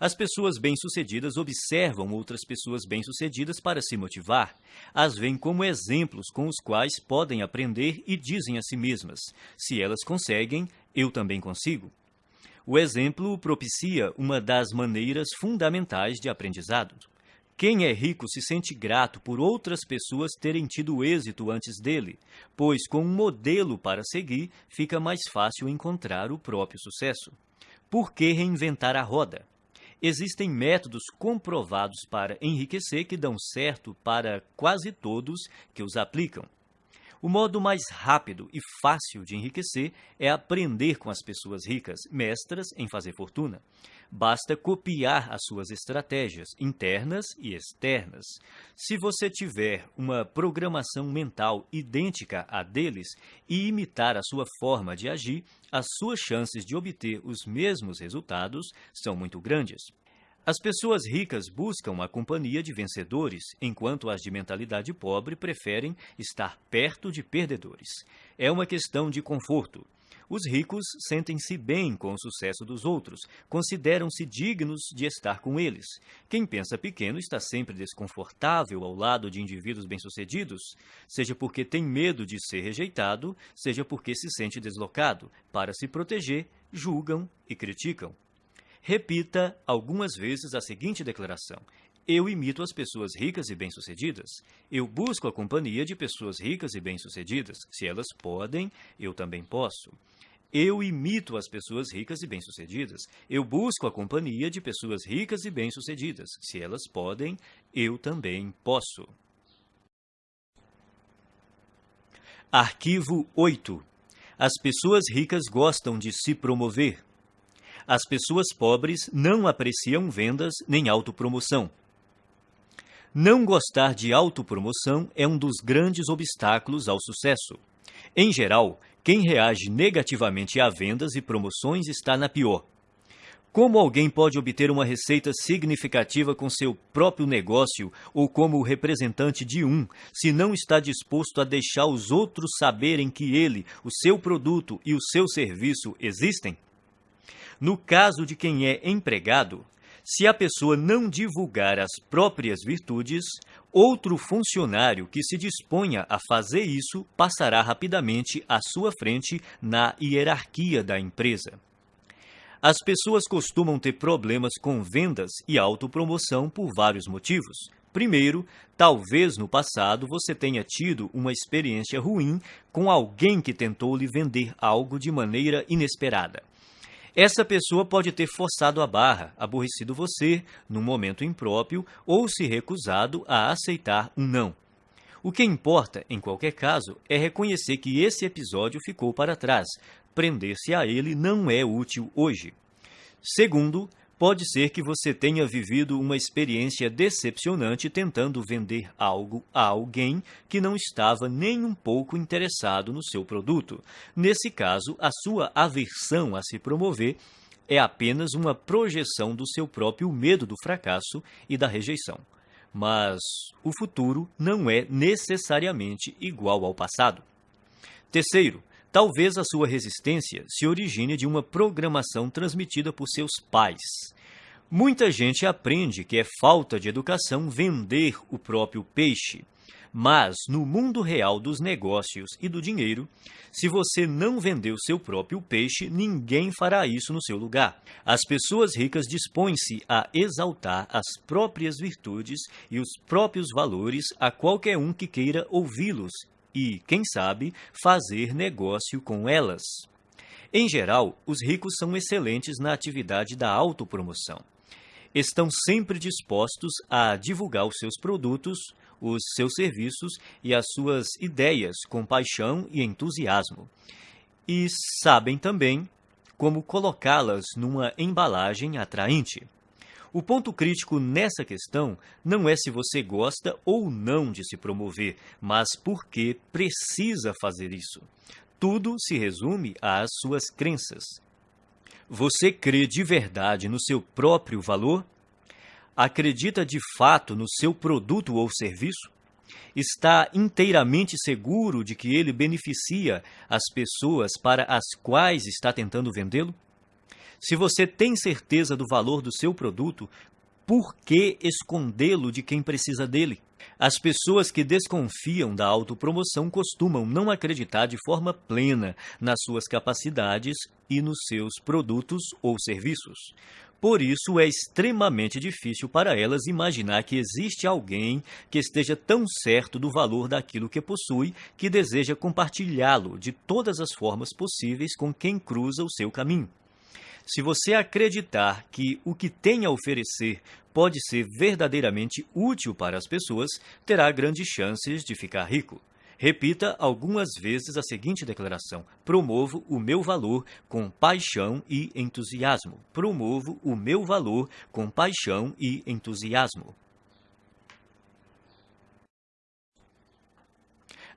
As pessoas bem-sucedidas observam outras pessoas bem-sucedidas para se motivar. As veem como exemplos com os quais podem aprender e dizem a si mesmas: se elas conseguem, eu também consigo. O exemplo propicia uma das maneiras fundamentais de aprendizado. Quem é rico se sente grato por outras pessoas terem tido êxito antes dele, pois com um modelo para seguir fica mais fácil encontrar o próprio sucesso. Por que reinventar a roda? Existem métodos comprovados para enriquecer que dão certo para quase todos que os aplicam. O modo mais rápido e fácil de enriquecer é aprender com as pessoas ricas, mestras em fazer fortuna. Basta copiar as suas estratégias internas e externas. Se você tiver uma programação mental idêntica à deles e imitar a sua forma de agir, as suas chances de obter os mesmos resultados são muito grandes. As pessoas ricas buscam a companhia de vencedores, enquanto as de mentalidade pobre preferem estar perto de perdedores. É uma questão de conforto. Os ricos sentem-se bem com o sucesso dos outros, consideram-se dignos de estar com eles. Quem pensa pequeno está sempre desconfortável ao lado de indivíduos bem-sucedidos, seja porque tem medo de ser rejeitado, seja porque se sente deslocado. Para se proteger, julgam e criticam. Repita algumas vezes a seguinte declaração. Eu imito as pessoas ricas e bem-sucedidas. Eu busco a companhia de pessoas ricas e bem-sucedidas. Se elas podem, eu também posso. Eu imito as pessoas ricas e bem-sucedidas. Eu busco a companhia de pessoas ricas e bem-sucedidas. Se elas podem, eu também posso. Arquivo 8. As pessoas ricas gostam de se promover. As pessoas pobres não apreciam vendas nem autopromoção. Não gostar de autopromoção é um dos grandes obstáculos ao sucesso. Em geral, quem reage negativamente a vendas e promoções está na pior. Como alguém pode obter uma receita significativa com seu próprio negócio ou como representante de um, se não está disposto a deixar os outros saberem que ele, o seu produto e o seu serviço existem? No caso de quem é empregado, se a pessoa não divulgar as próprias virtudes, outro funcionário que se disponha a fazer isso passará rapidamente à sua frente na hierarquia da empresa. As pessoas costumam ter problemas com vendas e autopromoção por vários motivos. Primeiro, talvez no passado você tenha tido uma experiência ruim com alguém que tentou lhe vender algo de maneira inesperada. Essa pessoa pode ter forçado a barra, aborrecido você num momento impróprio ou se recusado a aceitar um não. O que importa, em qualquer caso, é reconhecer que esse episódio ficou para trás. Prender-se a ele não é útil hoje. Segundo, Pode ser que você tenha vivido uma experiência decepcionante tentando vender algo a alguém que não estava nem um pouco interessado no seu produto. Nesse caso, a sua aversão a se promover é apenas uma projeção do seu próprio medo do fracasso e da rejeição. Mas o futuro não é necessariamente igual ao passado. Terceiro, Talvez a sua resistência se origine de uma programação transmitida por seus pais. Muita gente aprende que é falta de educação vender o próprio peixe. Mas, no mundo real dos negócios e do dinheiro, se você não vender o seu próprio peixe, ninguém fará isso no seu lugar. As pessoas ricas dispõem-se a exaltar as próprias virtudes e os próprios valores a qualquer um que queira ouvi-los e, quem sabe, fazer negócio com elas. Em geral, os ricos são excelentes na atividade da autopromoção. Estão sempre dispostos a divulgar os seus produtos, os seus serviços e as suas ideias com paixão e entusiasmo. E sabem também como colocá-las numa embalagem atraente. O ponto crítico nessa questão não é se você gosta ou não de se promover, mas por que precisa fazer isso. Tudo se resume às suas crenças. Você crê de verdade no seu próprio valor? Acredita de fato no seu produto ou serviço? Está inteiramente seguro de que ele beneficia as pessoas para as quais está tentando vendê-lo? Se você tem certeza do valor do seu produto, por que escondê-lo de quem precisa dele? As pessoas que desconfiam da autopromoção costumam não acreditar de forma plena nas suas capacidades e nos seus produtos ou serviços. Por isso, é extremamente difícil para elas imaginar que existe alguém que esteja tão certo do valor daquilo que possui que deseja compartilhá-lo de todas as formas possíveis com quem cruza o seu caminho. Se você acreditar que o que tem a oferecer pode ser verdadeiramente útil para as pessoas, terá grandes chances de ficar rico. Repita algumas vezes a seguinte declaração: Promovo o meu valor com paixão e entusiasmo. Promovo o meu valor com paixão e entusiasmo.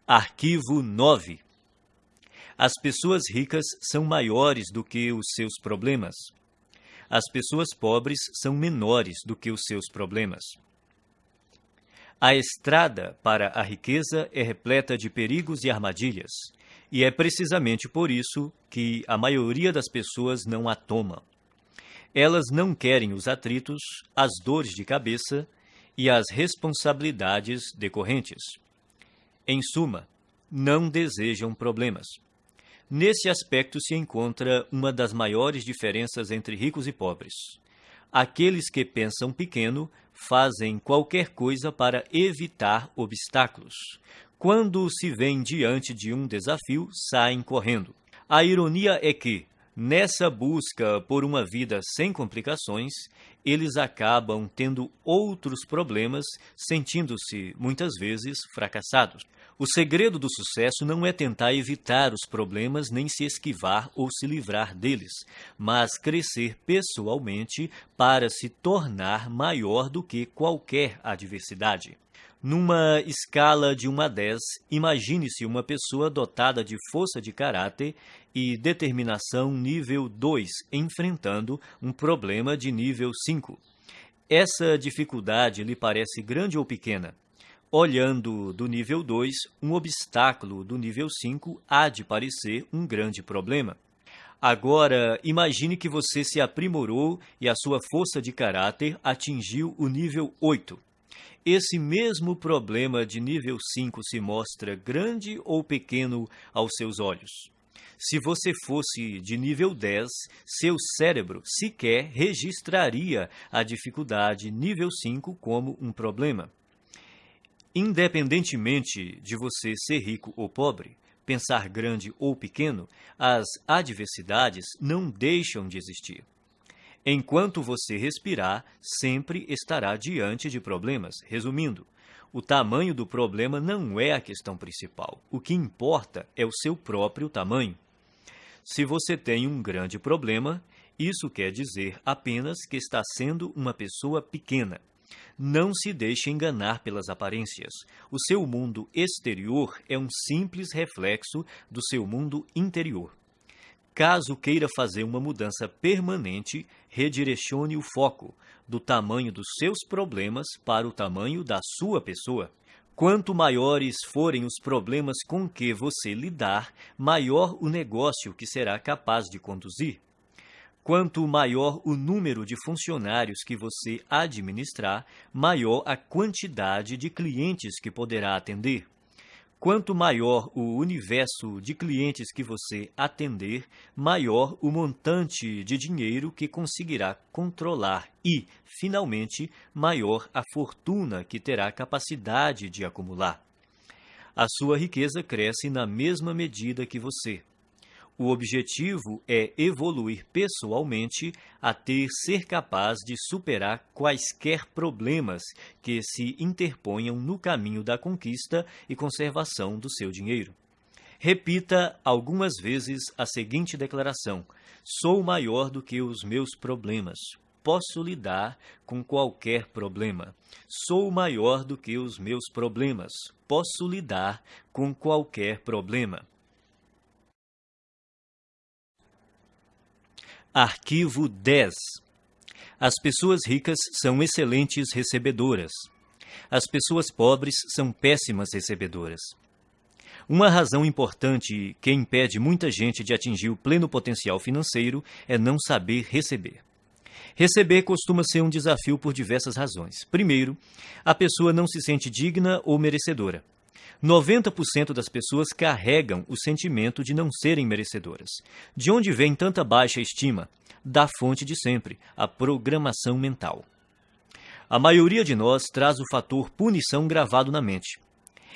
Arquivo 9 as pessoas ricas são maiores do que os seus problemas. As pessoas pobres são menores do que os seus problemas. A estrada para a riqueza é repleta de perigos e armadilhas, e é precisamente por isso que a maioria das pessoas não a toma. Elas não querem os atritos, as dores de cabeça e as responsabilidades decorrentes. Em suma, não desejam problemas. Nesse aspecto se encontra uma das maiores diferenças entre ricos e pobres. Aqueles que pensam pequeno fazem qualquer coisa para evitar obstáculos. Quando se vêem diante de um desafio, saem correndo. A ironia é que, nessa busca por uma vida sem complicações, eles acabam tendo outros problemas, sentindo-se, muitas vezes, fracassados. O segredo do sucesso não é tentar evitar os problemas nem se esquivar ou se livrar deles, mas crescer pessoalmente para se tornar maior do que qualquer adversidade. Numa escala de 1 a 10, imagine-se uma pessoa dotada de força de caráter e determinação nível 2 enfrentando um problema de nível 5. Essa dificuldade lhe parece grande ou pequena? Olhando do nível 2, um obstáculo do nível 5 há de parecer um grande problema. Agora, imagine que você se aprimorou e a sua força de caráter atingiu o nível 8. Esse mesmo problema de nível 5 se mostra grande ou pequeno aos seus olhos? Se você fosse de nível 10, seu cérebro sequer registraria a dificuldade nível 5 como um problema. Independentemente de você ser rico ou pobre, pensar grande ou pequeno, as adversidades não deixam de existir. Enquanto você respirar, sempre estará diante de problemas. Resumindo, o tamanho do problema não é a questão principal. O que importa é o seu próprio tamanho. Se você tem um grande problema, isso quer dizer apenas que está sendo uma pessoa pequena. Não se deixe enganar pelas aparências. O seu mundo exterior é um simples reflexo do seu mundo interior. Caso queira fazer uma mudança permanente, redirecione o foco do tamanho dos seus problemas para o tamanho da sua pessoa. Quanto maiores forem os problemas com que você lidar, maior o negócio que será capaz de conduzir. Quanto maior o número de funcionários que você administrar, maior a quantidade de clientes que poderá atender. Quanto maior o universo de clientes que você atender, maior o montante de dinheiro que conseguirá controlar e, finalmente, maior a fortuna que terá capacidade de acumular. A sua riqueza cresce na mesma medida que você. O objetivo é evoluir pessoalmente até ser capaz de superar quaisquer problemas que se interponham no caminho da conquista e conservação do seu dinheiro. Repita algumas vezes a seguinte declaração: Sou maior do que os meus problemas. Posso lidar com qualquer problema. Sou maior do que os meus problemas. Posso lidar com qualquer problema. Arquivo 10. As pessoas ricas são excelentes recebedoras. As pessoas pobres são péssimas recebedoras. Uma razão importante que impede muita gente de atingir o pleno potencial financeiro é não saber receber. Receber costuma ser um desafio por diversas razões. Primeiro, a pessoa não se sente digna ou merecedora. 90% das pessoas carregam o sentimento de não serem merecedoras. De onde vem tanta baixa estima? Da fonte de sempre, a programação mental. A maioria de nós traz o fator punição gravado na mente.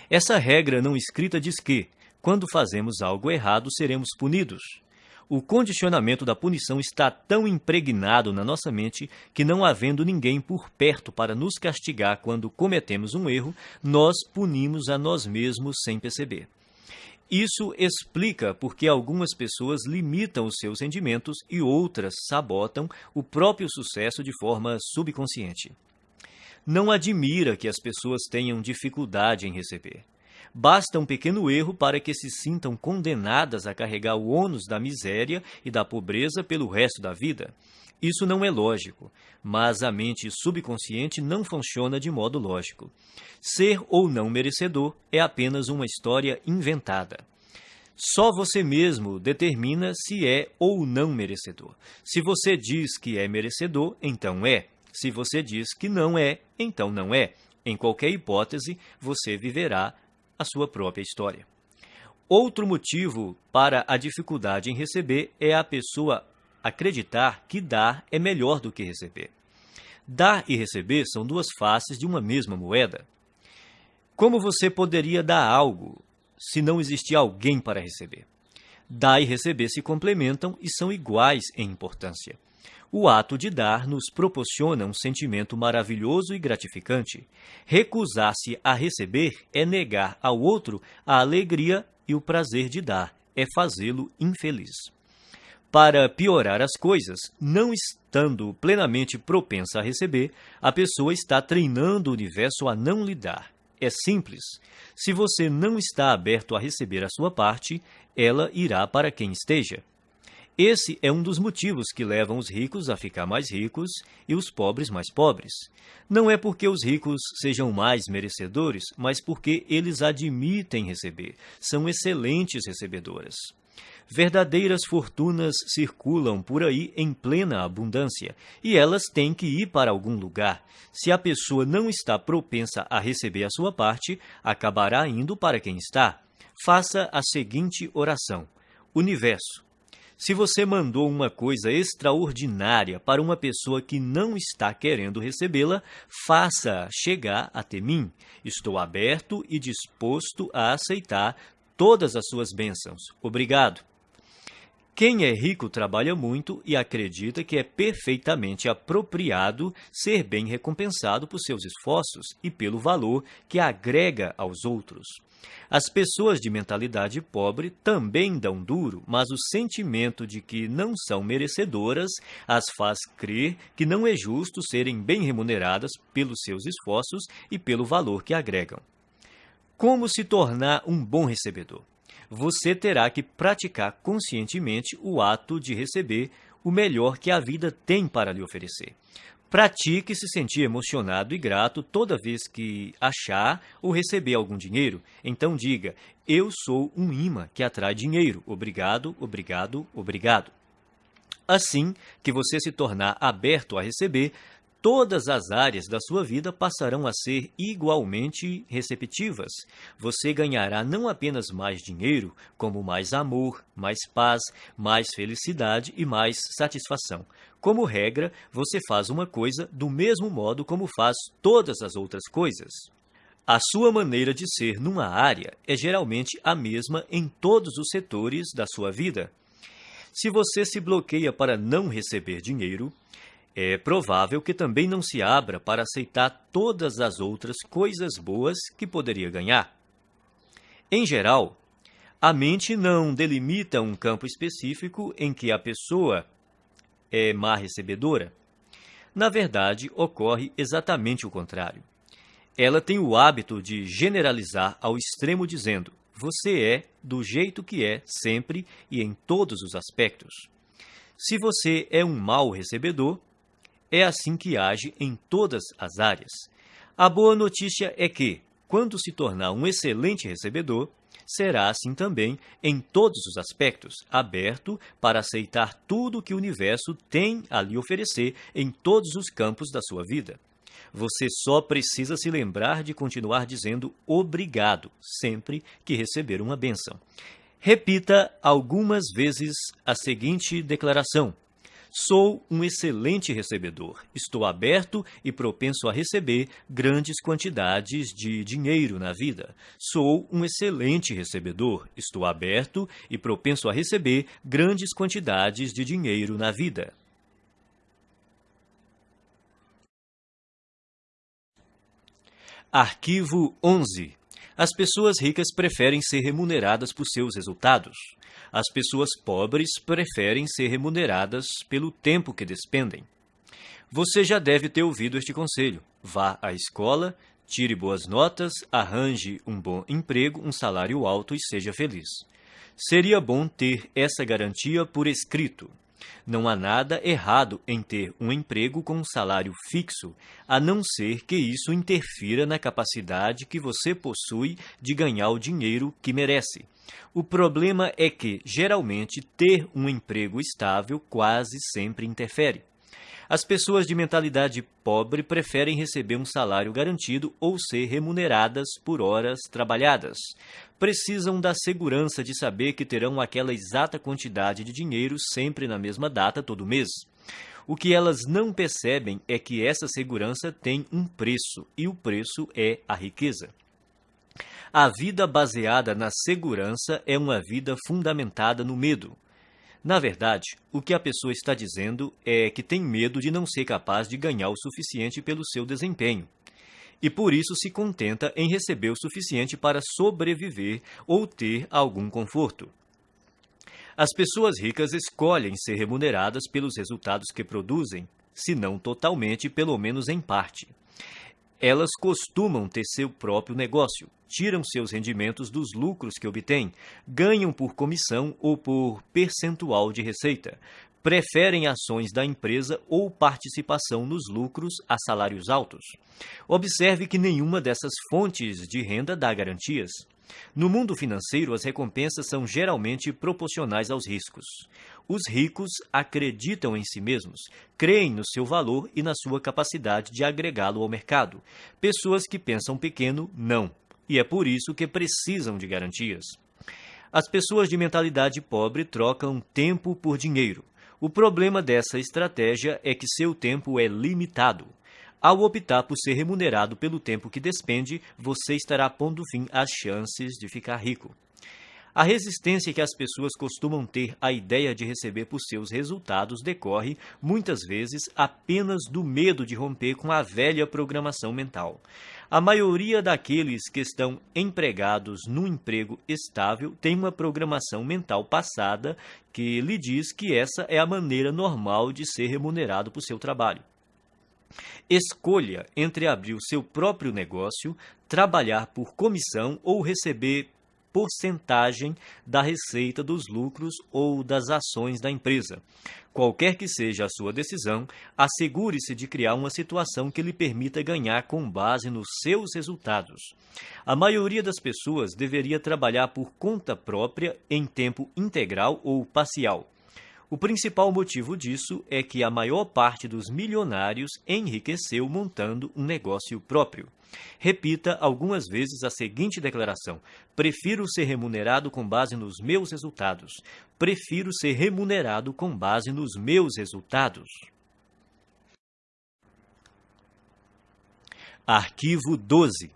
Essa regra não escrita diz que, quando fazemos algo errado, seremos punidos. O condicionamento da punição está tão impregnado na nossa mente que, não havendo ninguém por perto para nos castigar quando cometemos um erro, nós punimos a nós mesmos sem perceber. Isso explica porque algumas pessoas limitam os seus rendimentos e outras sabotam o próprio sucesso de forma subconsciente. Não admira que as pessoas tenham dificuldade em receber. Basta um pequeno erro para que se sintam condenadas a carregar o ônus da miséria e da pobreza pelo resto da vida. Isso não é lógico, mas a mente subconsciente não funciona de modo lógico. Ser ou não merecedor é apenas uma história inventada. Só você mesmo determina se é ou não merecedor. Se você diz que é merecedor, então é. Se você diz que não é, então não é. Em qualquer hipótese, você viverá a sua própria história. Outro motivo para a dificuldade em receber é a pessoa acreditar que dar é melhor do que receber. Dar e receber são duas faces de uma mesma moeda. Como você poderia dar algo se não existir alguém para receber? Dar e receber se complementam e são iguais em importância. O ato de dar nos proporciona um sentimento maravilhoso e gratificante. Recusar-se a receber é negar ao outro a alegria e o prazer de dar, é fazê-lo infeliz. Para piorar as coisas, não estando plenamente propensa a receber, a pessoa está treinando o universo a não lhe dar. É simples. Se você não está aberto a receber a sua parte, ela irá para quem esteja. Esse é um dos motivos que levam os ricos a ficar mais ricos e os pobres mais pobres. Não é porque os ricos sejam mais merecedores, mas porque eles admitem receber, são excelentes recebedoras. Verdadeiras fortunas circulam por aí em plena abundância, e elas têm que ir para algum lugar. Se a pessoa não está propensa a receber a sua parte, acabará indo para quem está. Faça a seguinte oração: Universo, se você mandou uma coisa extraordinária para uma pessoa que não está querendo recebê-la, faça chegar até mim. Estou aberto e disposto a aceitar todas as suas bênçãos. Obrigado. Quem é rico trabalha muito e acredita que é perfeitamente apropriado ser bem recompensado por seus esforços e pelo valor que agrega aos outros. As pessoas de mentalidade pobre também dão duro, mas o sentimento de que não são merecedoras as faz crer que não é justo serem bem remuneradas pelos seus esforços e pelo valor que agregam. Como se tornar um bom recebedor? você terá que praticar conscientemente o ato de receber o melhor que a vida tem para lhe oferecer. Pratique se sentir emocionado e grato toda vez que achar ou receber algum dinheiro. Então diga: Eu sou um imã que atrai dinheiro. Obrigado, obrigado, obrigado. Assim que você se tornar aberto a receber, todas as áreas da sua vida passarão a ser igualmente receptivas. Você ganhará não apenas mais dinheiro, como mais amor, mais paz, mais felicidade e mais satisfação. Como regra, você faz uma coisa do mesmo modo como faz todas as outras coisas. A sua maneira de ser numa área é geralmente a mesma em todos os setores da sua vida. Se você se bloqueia para não receber dinheiro, é provável que também não se abra para aceitar todas as outras coisas boas que poderia ganhar. Em geral, a mente não delimita um campo específico em que a pessoa é má recebedora. Na verdade, ocorre exatamente o contrário. Ela tem o hábito de generalizar ao extremo dizendo: você é do jeito que é sempre e em todos os aspectos. Se você é um mau recebedor, é assim que age em todas as áreas. A boa notícia é que, quando se tornar um excelente recebedor, será assim também em todos os aspectos, aberto para aceitar tudo que o universo tem a lhe oferecer em todos os campos da sua vida. Você só precisa se lembrar de continuar dizendo obrigado sempre que receber uma bênção. Repita algumas vezes a seguinte declaração: Sou um excelente recebedor. Estou aberto e propenso a receber grandes quantidades de dinheiro na vida. Sou um excelente recebedor. Estou aberto e propenso a receber grandes quantidades de dinheiro na vida. Arquivo 11. As pessoas ricas preferem ser remuneradas por seus resultados. As pessoas pobres preferem ser remuneradas pelo tempo que despendem. Você já deve ter ouvido este conselho. Vá à escola, tire boas notas, arranje um bom emprego, um salário alto e seja feliz. Seria bom ter essa garantia por escrito. Não há nada errado em ter um emprego com um salário fixo, a não ser que isso interfira na capacidade que você possui de ganhar o dinheiro que merece. O problema é que, geralmente, ter um emprego estável quase sempre interfere. As pessoas de mentalidade pobre preferem receber um salário garantido ou ser remuneradas por horas trabalhadas. Precisam da segurança de saber que terão aquela exata quantidade de dinheiro sempre na mesma data todo mês. O que elas não percebem é que essa segurança tem um preço, e o preço é a riqueza. A vida baseada na segurança é uma vida fundamentada no medo. Na verdade, o que a pessoa está dizendo é que tem medo de não ser capaz de ganhar o suficiente pelo seu desempenho. E por isso se contenta em receber o suficiente para sobreviver ou ter algum conforto. As pessoas ricas escolhem ser remuneradas pelos resultados que produzem, se não totalmente, pelo menos em parte. Elas costumam ter seu próprio negócio, tiram seus rendimentos dos lucros que obtêm, ganham por comissão ou por percentual de receita, preferem ações da empresa ou participação nos lucros a salários altos. Observe que nenhuma dessas fontes de renda dá garantias. No mundo financeiro, as recompensas são geralmente proporcionais aos riscos. Os ricos acreditam em si mesmos, creem no seu valor e na sua capacidade de agregá-lo ao mercado. Pessoas que pensam pequeno, não. E é por isso que precisam de garantias. As pessoas de mentalidade pobre trocam tempo por dinheiro. O problema dessa estratégia é que seu tempo é limitado. Ao optar por ser remunerado pelo tempo que despende, você estará pondo fim às chances de ficar rico. A resistência que as pessoas costumam ter à ideia de receber por seus resultados decorre, muitas vezes, apenas do medo de romper com a velha programação mental. A maioria daqueles que estão empregados num emprego estável tem uma programação mental passada que lhe diz que essa é a maneira normal de ser remunerado por seu trabalho. Escolha entre abrir o seu próprio negócio, trabalhar por comissão ou receber porcentagem da receita dos lucros ou das ações da empresa. Qualquer que seja a sua decisão, assegure-se de criar uma situação que lhe permita ganhar com base nos seus resultados. A maioria das pessoas deveria trabalhar por conta própria em tempo integral ou parcial. O principal motivo disso é que a maior parte dos milionários enriqueceu montando um negócio próprio. Repita algumas vezes a seguinte declaração: Prefiro ser remunerado com base nos meus resultados. Prefiro ser remunerado com base nos meus resultados. Arquivo 12.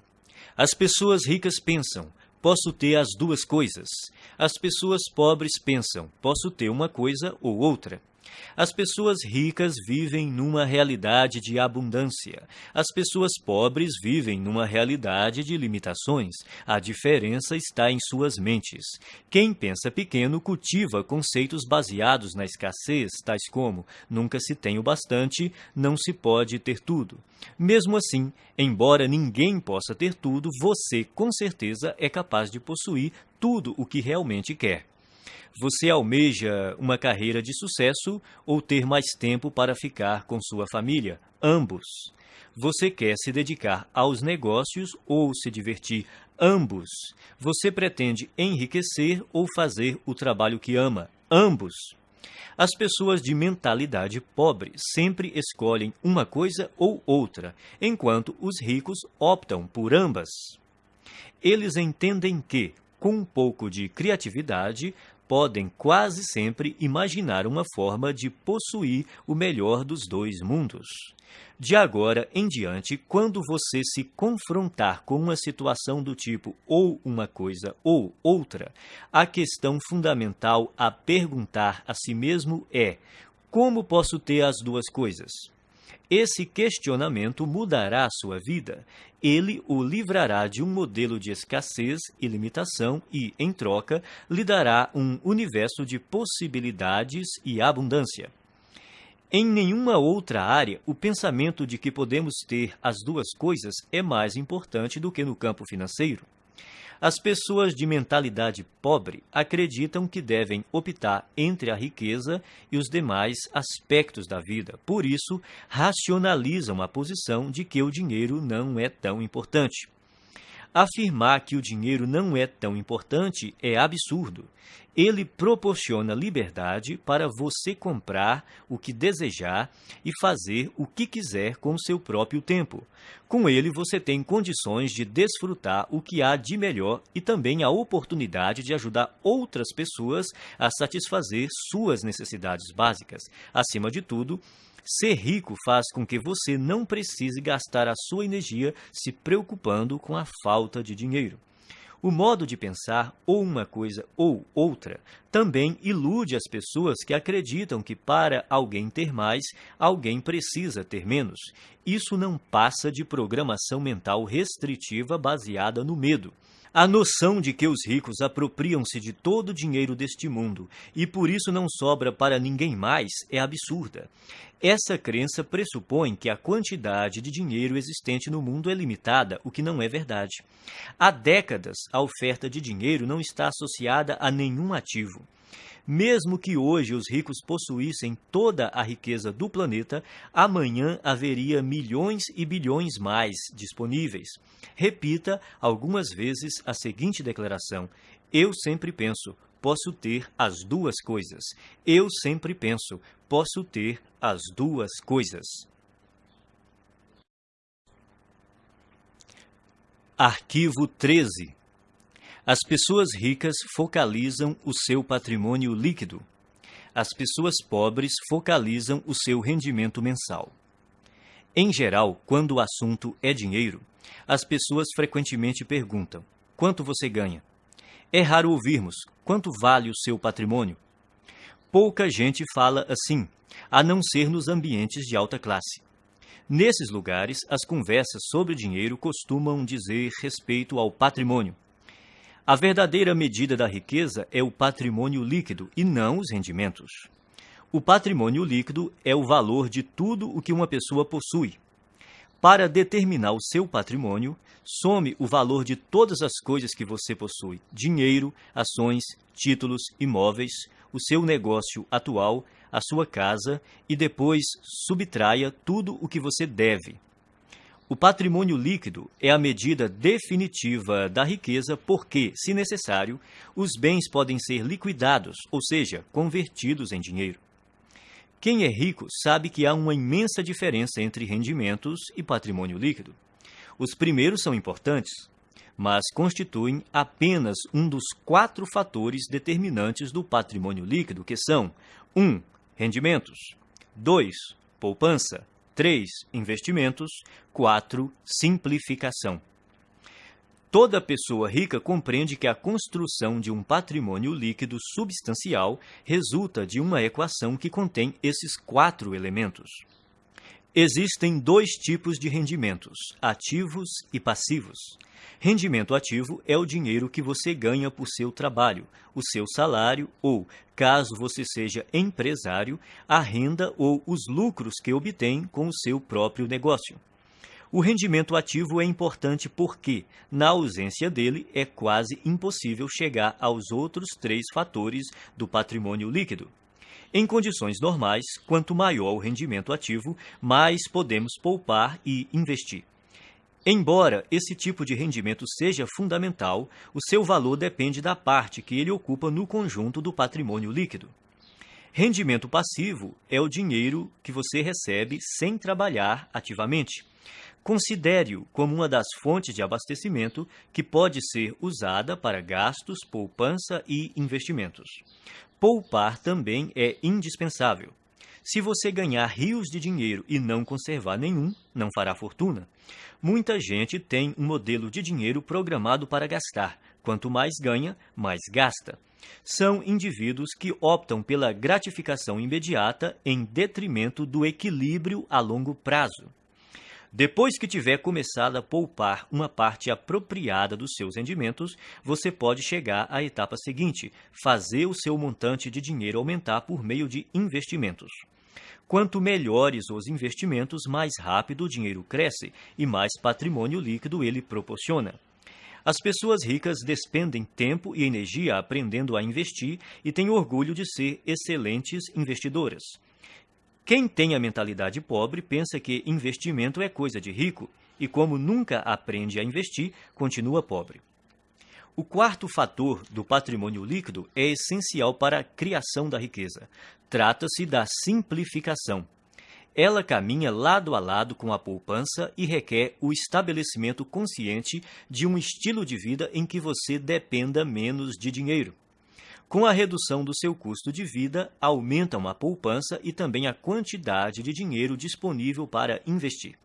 As pessoas ricas pensam: posso ter as duas coisas. As pessoas pobres pensam: posso ter uma coisa ou outra. As pessoas ricas vivem numa realidade de abundância. As pessoas pobres vivem numa realidade de limitações. A diferença está em suas mentes. Quem pensa pequeno cultiva conceitos baseados na escassez, tais como nunca se tem o bastante, não se pode ter tudo. Mesmo assim, embora ninguém possa ter tudo, você com certeza é capaz de possuir tudo o que realmente quer. Você almeja uma carreira de sucesso ou ter mais tempo para ficar com sua família? Ambos. Você quer se dedicar aos negócios ou se divertir? Ambos. Você pretende enriquecer ou fazer o trabalho que ama? Ambos. As pessoas de mentalidade pobre sempre escolhem uma coisa ou outra, enquanto os ricos optam por ambas. Eles entendem que, com um pouco de criatividade, podem quase sempre imaginar uma forma de possuir o melhor dos dois mundos. De agora em diante, quando você se confrontar com uma situação do tipo ou uma coisa ou outra, a questão fundamental a perguntar a si mesmo é: como posso ter as duas coisas? Esse questionamento mudará sua vida. Ele o livrará de um modelo de escassez e limitação e, em troca, lhe dará um universo de possibilidades e abundância. Em nenhuma outra área, o pensamento de que podemos ter as duas coisas é mais importante do que no campo financeiro. As pessoas de mentalidade pobre acreditam que devem optar entre a riqueza e os demais aspectos da vida. Por isso, racionalizam a posição de que o dinheiro não é tão importante. Afirmar que o dinheiro não é tão importante é absurdo. Ele proporciona liberdade para você comprar o que desejar e fazer o que quiser com seu próprio tempo. Com ele, você tem condições de desfrutar o que há de melhor e também a oportunidade de ajudar outras pessoas a satisfazer suas necessidades básicas. Acima de tudo, Ser rico faz com que você não precise gastar a sua energia se preocupando com a falta de dinheiro. O modo de pensar, ou uma coisa ou outra, também ilude as pessoas que acreditam que para alguém ter mais, alguém precisa ter menos. Isso não passa de programação mental restritiva baseada no medo. A noção de que os ricos apropriam-se de todo o dinheiro deste mundo e por isso não sobra para ninguém mais é absurda. Essa crença pressupõe que a quantidade de dinheiro existente no mundo é limitada, o que não é verdade. Há décadas, a oferta de dinheiro não está associada a nenhum ativo. Mesmo que hoje os ricos possuíssem toda a riqueza do planeta, amanhã haveria milhões e bilhões mais disponíveis. Repita algumas vezes a seguinte declaração: Eu sempre penso, posso ter as duas coisas. Eu sempre penso, posso ter as duas coisas. Arquivo 13 as pessoas ricas focalizam o seu patrimônio líquido. As pessoas pobres focalizam o seu rendimento mensal. Em geral, quando o assunto é dinheiro, as pessoas frequentemente perguntam: quanto você ganha? É raro ouvirmos: quanto vale o seu patrimônio? Pouca gente fala assim, a não ser nos ambientes de alta classe. Nesses lugares, as conversas sobre dinheiro costumam dizer respeito ao patrimônio, a verdadeira medida da riqueza é o patrimônio líquido e não os rendimentos. O patrimônio líquido é o valor de tudo o que uma pessoa possui. Para determinar o seu patrimônio, some o valor de todas as coisas que você possui: dinheiro, ações, títulos, imóveis, o seu negócio atual, a sua casa e depois subtraia tudo o que você deve, o patrimônio líquido é a medida definitiva da riqueza porque, se necessário, os bens podem ser liquidados, ou seja, convertidos em dinheiro. Quem é rico sabe que há uma imensa diferença entre rendimentos e patrimônio líquido. Os primeiros são importantes, mas constituem apenas um dos quatro fatores determinantes do patrimônio líquido, que são 1. Um, rendimentos 2. Poupança 3. Investimentos. 4. Simplificação. Toda pessoa rica compreende que a construção de um patrimônio líquido substancial resulta de uma equação que contém esses quatro elementos. Existem dois tipos de rendimentos, ativos e passivos. Rendimento ativo é o dinheiro que você ganha por seu trabalho, o seu salário ou, caso você seja empresário, a renda ou os lucros que obtém com o seu próprio negócio. O rendimento ativo é importante porque, na ausência dele, é quase impossível chegar aos outros três fatores do patrimônio líquido. Em condições normais, quanto maior o rendimento ativo, mais podemos poupar e investir. Embora esse tipo de rendimento seja fundamental, o seu valor depende da parte que ele ocupa no conjunto do patrimônio líquido. Rendimento passivo é o dinheiro que você recebe sem trabalhar ativamente. Considere-o como uma das fontes de abastecimento que pode ser usada para gastos, poupança e investimentos. Poupar também é indispensável. Se você ganhar rios de dinheiro e não conservar nenhum, não fará fortuna. Muita gente tem um modelo de dinheiro programado para gastar. Quanto mais ganha, mais gasta. São indivíduos que optam pela gratificação imediata em detrimento do equilíbrio a longo prazo. Depois que tiver começado a poupar uma parte apropriada dos seus rendimentos, você pode chegar à etapa seguinte, fazer o seu montante de dinheiro aumentar por meio de investimentos. Quanto melhores os investimentos, mais rápido o dinheiro cresce e mais patrimônio líquido ele proporciona. As pessoas ricas despendem tempo e energia aprendendo a investir e têm orgulho de ser excelentes investidoras. Quem tem a mentalidade pobre pensa que investimento é coisa de rico e, como nunca aprende a investir, continua pobre. O quarto fator do patrimônio líquido é essencial para a criação da riqueza. Trata-se da simplificação. Ela caminha lado a lado com a poupança e requer o estabelecimento consciente de um estilo de vida em que você dependa menos de dinheiro. Com a redução do seu custo de vida, aumentam a poupança e também a quantidade de dinheiro disponível para investir.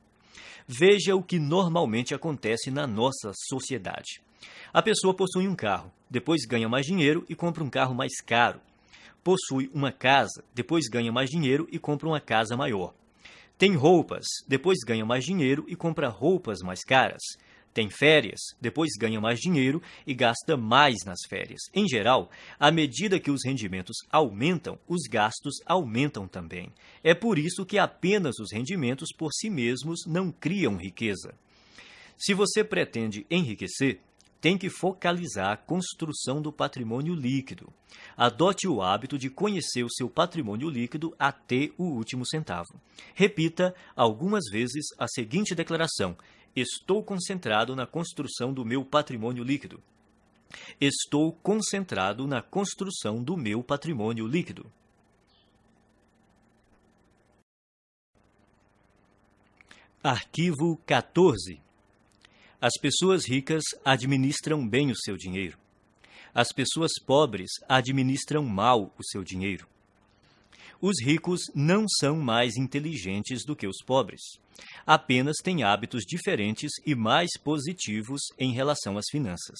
Veja o que normalmente acontece na nossa sociedade. A pessoa possui um carro, depois ganha mais dinheiro e compra um carro mais caro. Possui uma casa, depois ganha mais dinheiro e compra uma casa maior. Tem roupas, depois ganha mais dinheiro e compra roupas mais caras. Tem férias, depois ganha mais dinheiro e gasta mais nas férias. Em geral, à medida que os rendimentos aumentam, os gastos aumentam também. É por isso que apenas os rendimentos por si mesmos não criam riqueza. Se você pretende enriquecer, tem que focalizar a construção do patrimônio líquido. Adote o hábito de conhecer o seu patrimônio líquido até o último centavo. Repita algumas vezes a seguinte declaração: Estou concentrado na construção do meu patrimônio líquido. Estou concentrado na construção do meu patrimônio líquido. Arquivo 14. As pessoas ricas administram bem o seu dinheiro. As pessoas pobres administram mal o seu dinheiro. Os ricos não são mais inteligentes do que os pobres apenas têm hábitos diferentes e mais positivos em relação às finanças.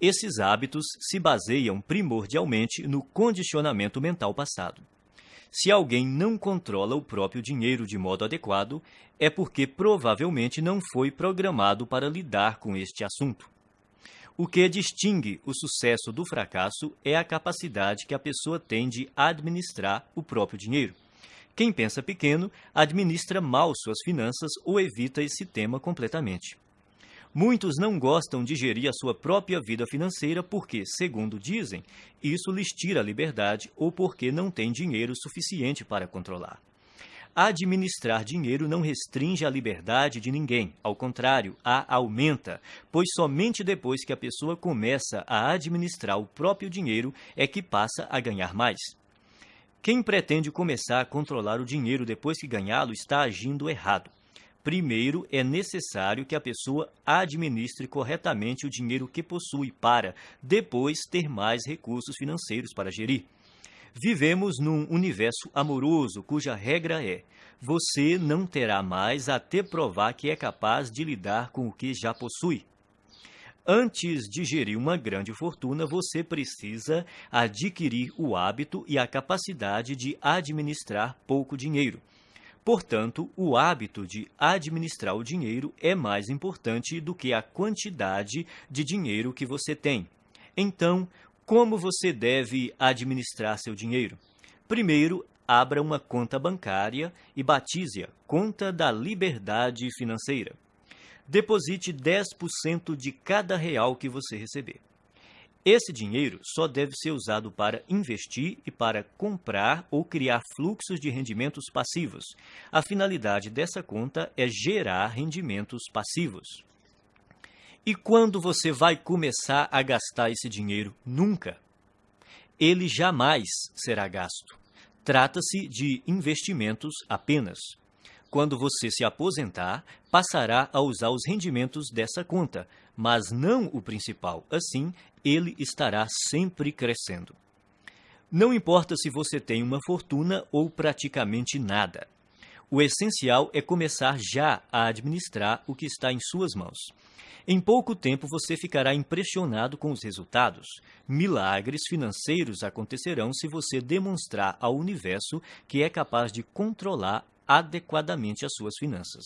Esses hábitos se baseiam primordialmente no condicionamento mental passado. Se alguém não controla o próprio dinheiro de modo adequado, é porque provavelmente não foi programado para lidar com este assunto. O que distingue o sucesso do fracasso é a capacidade que a pessoa tem de administrar o próprio dinheiro. Quem pensa pequeno administra mal suas finanças ou evita esse tema completamente. Muitos não gostam de gerir a sua própria vida financeira porque, segundo dizem, isso lhes tira a liberdade ou porque não têm dinheiro suficiente para controlar. Administrar dinheiro não restringe a liberdade de ninguém, ao contrário, a aumenta, pois somente depois que a pessoa começa a administrar o próprio dinheiro é que passa a ganhar mais. Quem pretende começar a controlar o dinheiro depois que ganhá-lo está agindo errado. Primeiro, é necessário que a pessoa administre corretamente o dinheiro que possui para, depois, ter mais recursos financeiros para gerir. Vivemos num universo amoroso cuja regra é: você não terá mais até provar que é capaz de lidar com o que já possui. Antes de gerir uma grande fortuna, você precisa adquirir o hábito e a capacidade de administrar pouco dinheiro. Portanto, o hábito de administrar o dinheiro é mais importante do que a quantidade de dinheiro que você tem. Então, como você deve administrar seu dinheiro? Primeiro, abra uma conta bancária e batize-a Conta da Liberdade Financeira deposite 10% de cada real que você receber. Esse dinheiro só deve ser usado para investir e para comprar ou criar fluxos de rendimentos passivos. A finalidade dessa conta é gerar rendimentos passivos. E quando você vai começar a gastar esse dinheiro? Nunca. Ele jamais será gasto. Trata-se de investimentos apenas. Quando você se aposentar, passará a usar os rendimentos dessa conta, mas não o principal. Assim, ele estará sempre crescendo. Não importa se você tem uma fortuna ou praticamente nada. O essencial é começar já a administrar o que está em suas mãos. Em pouco tempo você ficará impressionado com os resultados. Milagres financeiros acontecerão se você demonstrar ao universo que é capaz de controlar adequadamente as suas finanças.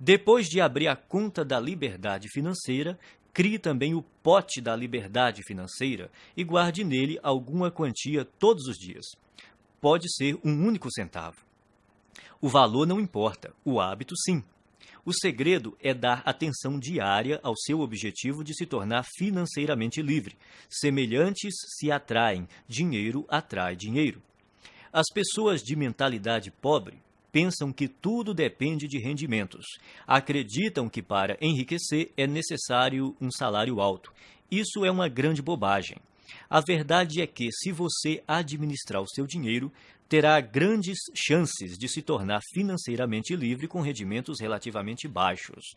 Depois de abrir a conta da liberdade financeira, crie também o pote da liberdade financeira e guarde nele alguma quantia todos os dias. Pode ser um único centavo. O valor não importa, o hábito sim. O segredo é dar atenção diária ao seu objetivo de se tornar financeiramente livre. Semelhantes se atraem, dinheiro atrai dinheiro. As pessoas de mentalidade pobre pensam que tudo depende de rendimentos. Acreditam que para enriquecer é necessário um salário alto. Isso é uma grande bobagem. A verdade é que, se você administrar o seu dinheiro, terá grandes chances de se tornar financeiramente livre com rendimentos relativamente baixos.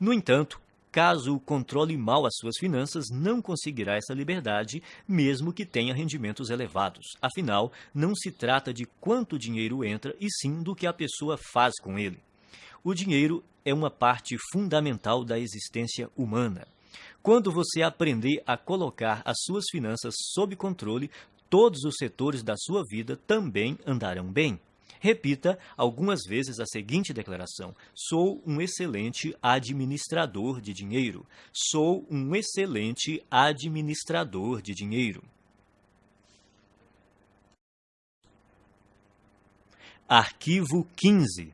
No entanto, Caso controle mal as suas finanças, não conseguirá essa liberdade, mesmo que tenha rendimentos elevados. Afinal, não se trata de quanto dinheiro entra, e sim do que a pessoa faz com ele. O dinheiro é uma parte fundamental da existência humana. Quando você aprender a colocar as suas finanças sob controle, todos os setores da sua vida também andarão bem. Repita algumas vezes a seguinte declaração: Sou um excelente administrador de dinheiro. Sou um excelente administrador de dinheiro. Arquivo 15.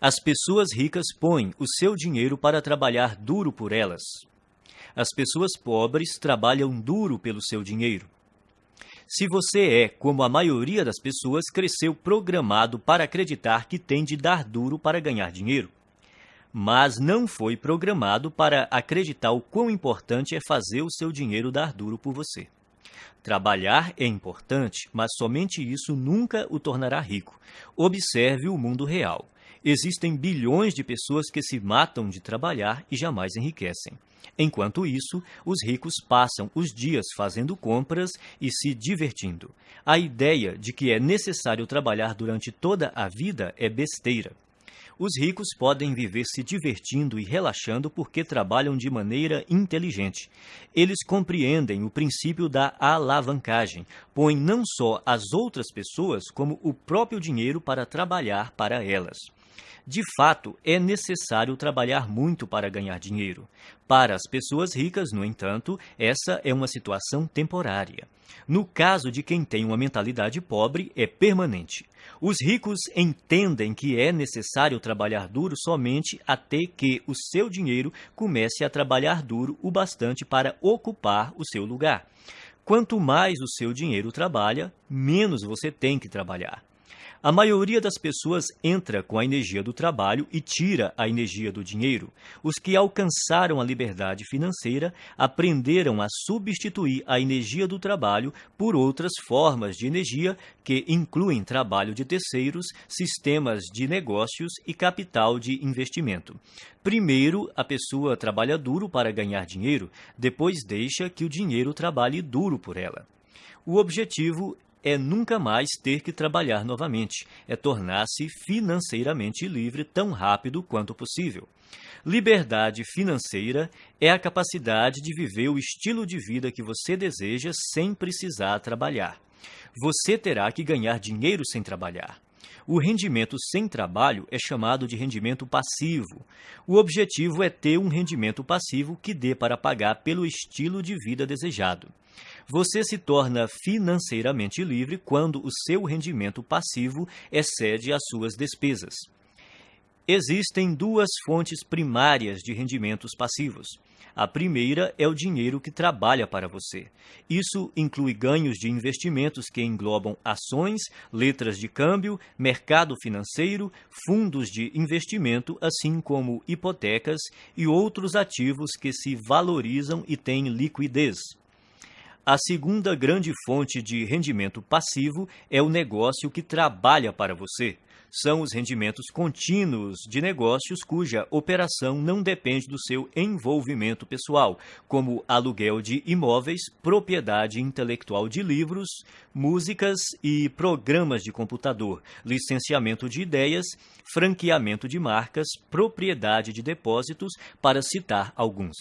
As pessoas ricas põem o seu dinheiro para trabalhar duro por elas. As pessoas pobres trabalham duro pelo seu dinheiro. Se você é, como a maioria das pessoas, cresceu programado para acreditar que tem de dar duro para ganhar dinheiro, mas não foi programado para acreditar o quão importante é fazer o seu dinheiro dar duro por você. Trabalhar é importante, mas somente isso nunca o tornará rico. Observe o mundo real. Existem bilhões de pessoas que se matam de trabalhar e jamais enriquecem. Enquanto isso, os ricos passam os dias fazendo compras e se divertindo. A ideia de que é necessário trabalhar durante toda a vida é besteira. Os ricos podem viver se divertindo e relaxando porque trabalham de maneira inteligente. Eles compreendem o princípio da alavancagem, põem não só as outras pessoas, como o próprio dinheiro para trabalhar para elas. De fato, é necessário trabalhar muito para ganhar dinheiro. Para as pessoas ricas, no entanto, essa é uma situação temporária. No caso de quem tem uma mentalidade pobre, é permanente. Os ricos entendem que é necessário trabalhar duro somente até que o seu dinheiro comece a trabalhar duro o bastante para ocupar o seu lugar. Quanto mais o seu dinheiro trabalha, menos você tem que trabalhar. A maioria das pessoas entra com a energia do trabalho e tira a energia do dinheiro. Os que alcançaram a liberdade financeira aprenderam a substituir a energia do trabalho por outras formas de energia que incluem trabalho de terceiros, sistemas de negócios e capital de investimento. Primeiro, a pessoa trabalha duro para ganhar dinheiro, depois deixa que o dinheiro trabalhe duro por ela. O objetivo é nunca mais ter que trabalhar novamente, é tornar-se financeiramente livre tão rápido quanto possível. Liberdade financeira é a capacidade de viver o estilo de vida que você deseja sem precisar trabalhar. Você terá que ganhar dinheiro sem trabalhar. O rendimento sem trabalho é chamado de rendimento passivo. O objetivo é ter um rendimento passivo que dê para pagar pelo estilo de vida desejado. Você se torna financeiramente livre quando o seu rendimento passivo excede as suas despesas. Existem duas fontes primárias de rendimentos passivos. A primeira é o dinheiro que trabalha para você. Isso inclui ganhos de investimentos que englobam ações, letras de câmbio, mercado financeiro, fundos de investimento, assim como hipotecas e outros ativos que se valorizam e têm liquidez. A segunda grande fonte de rendimento passivo é o negócio que trabalha para você são os rendimentos contínuos de negócios cuja operação não depende do seu envolvimento pessoal, como aluguel de imóveis, propriedade intelectual de livros, músicas e programas de computador, licenciamento de ideias, franqueamento de marcas, propriedade de depósitos, para citar alguns.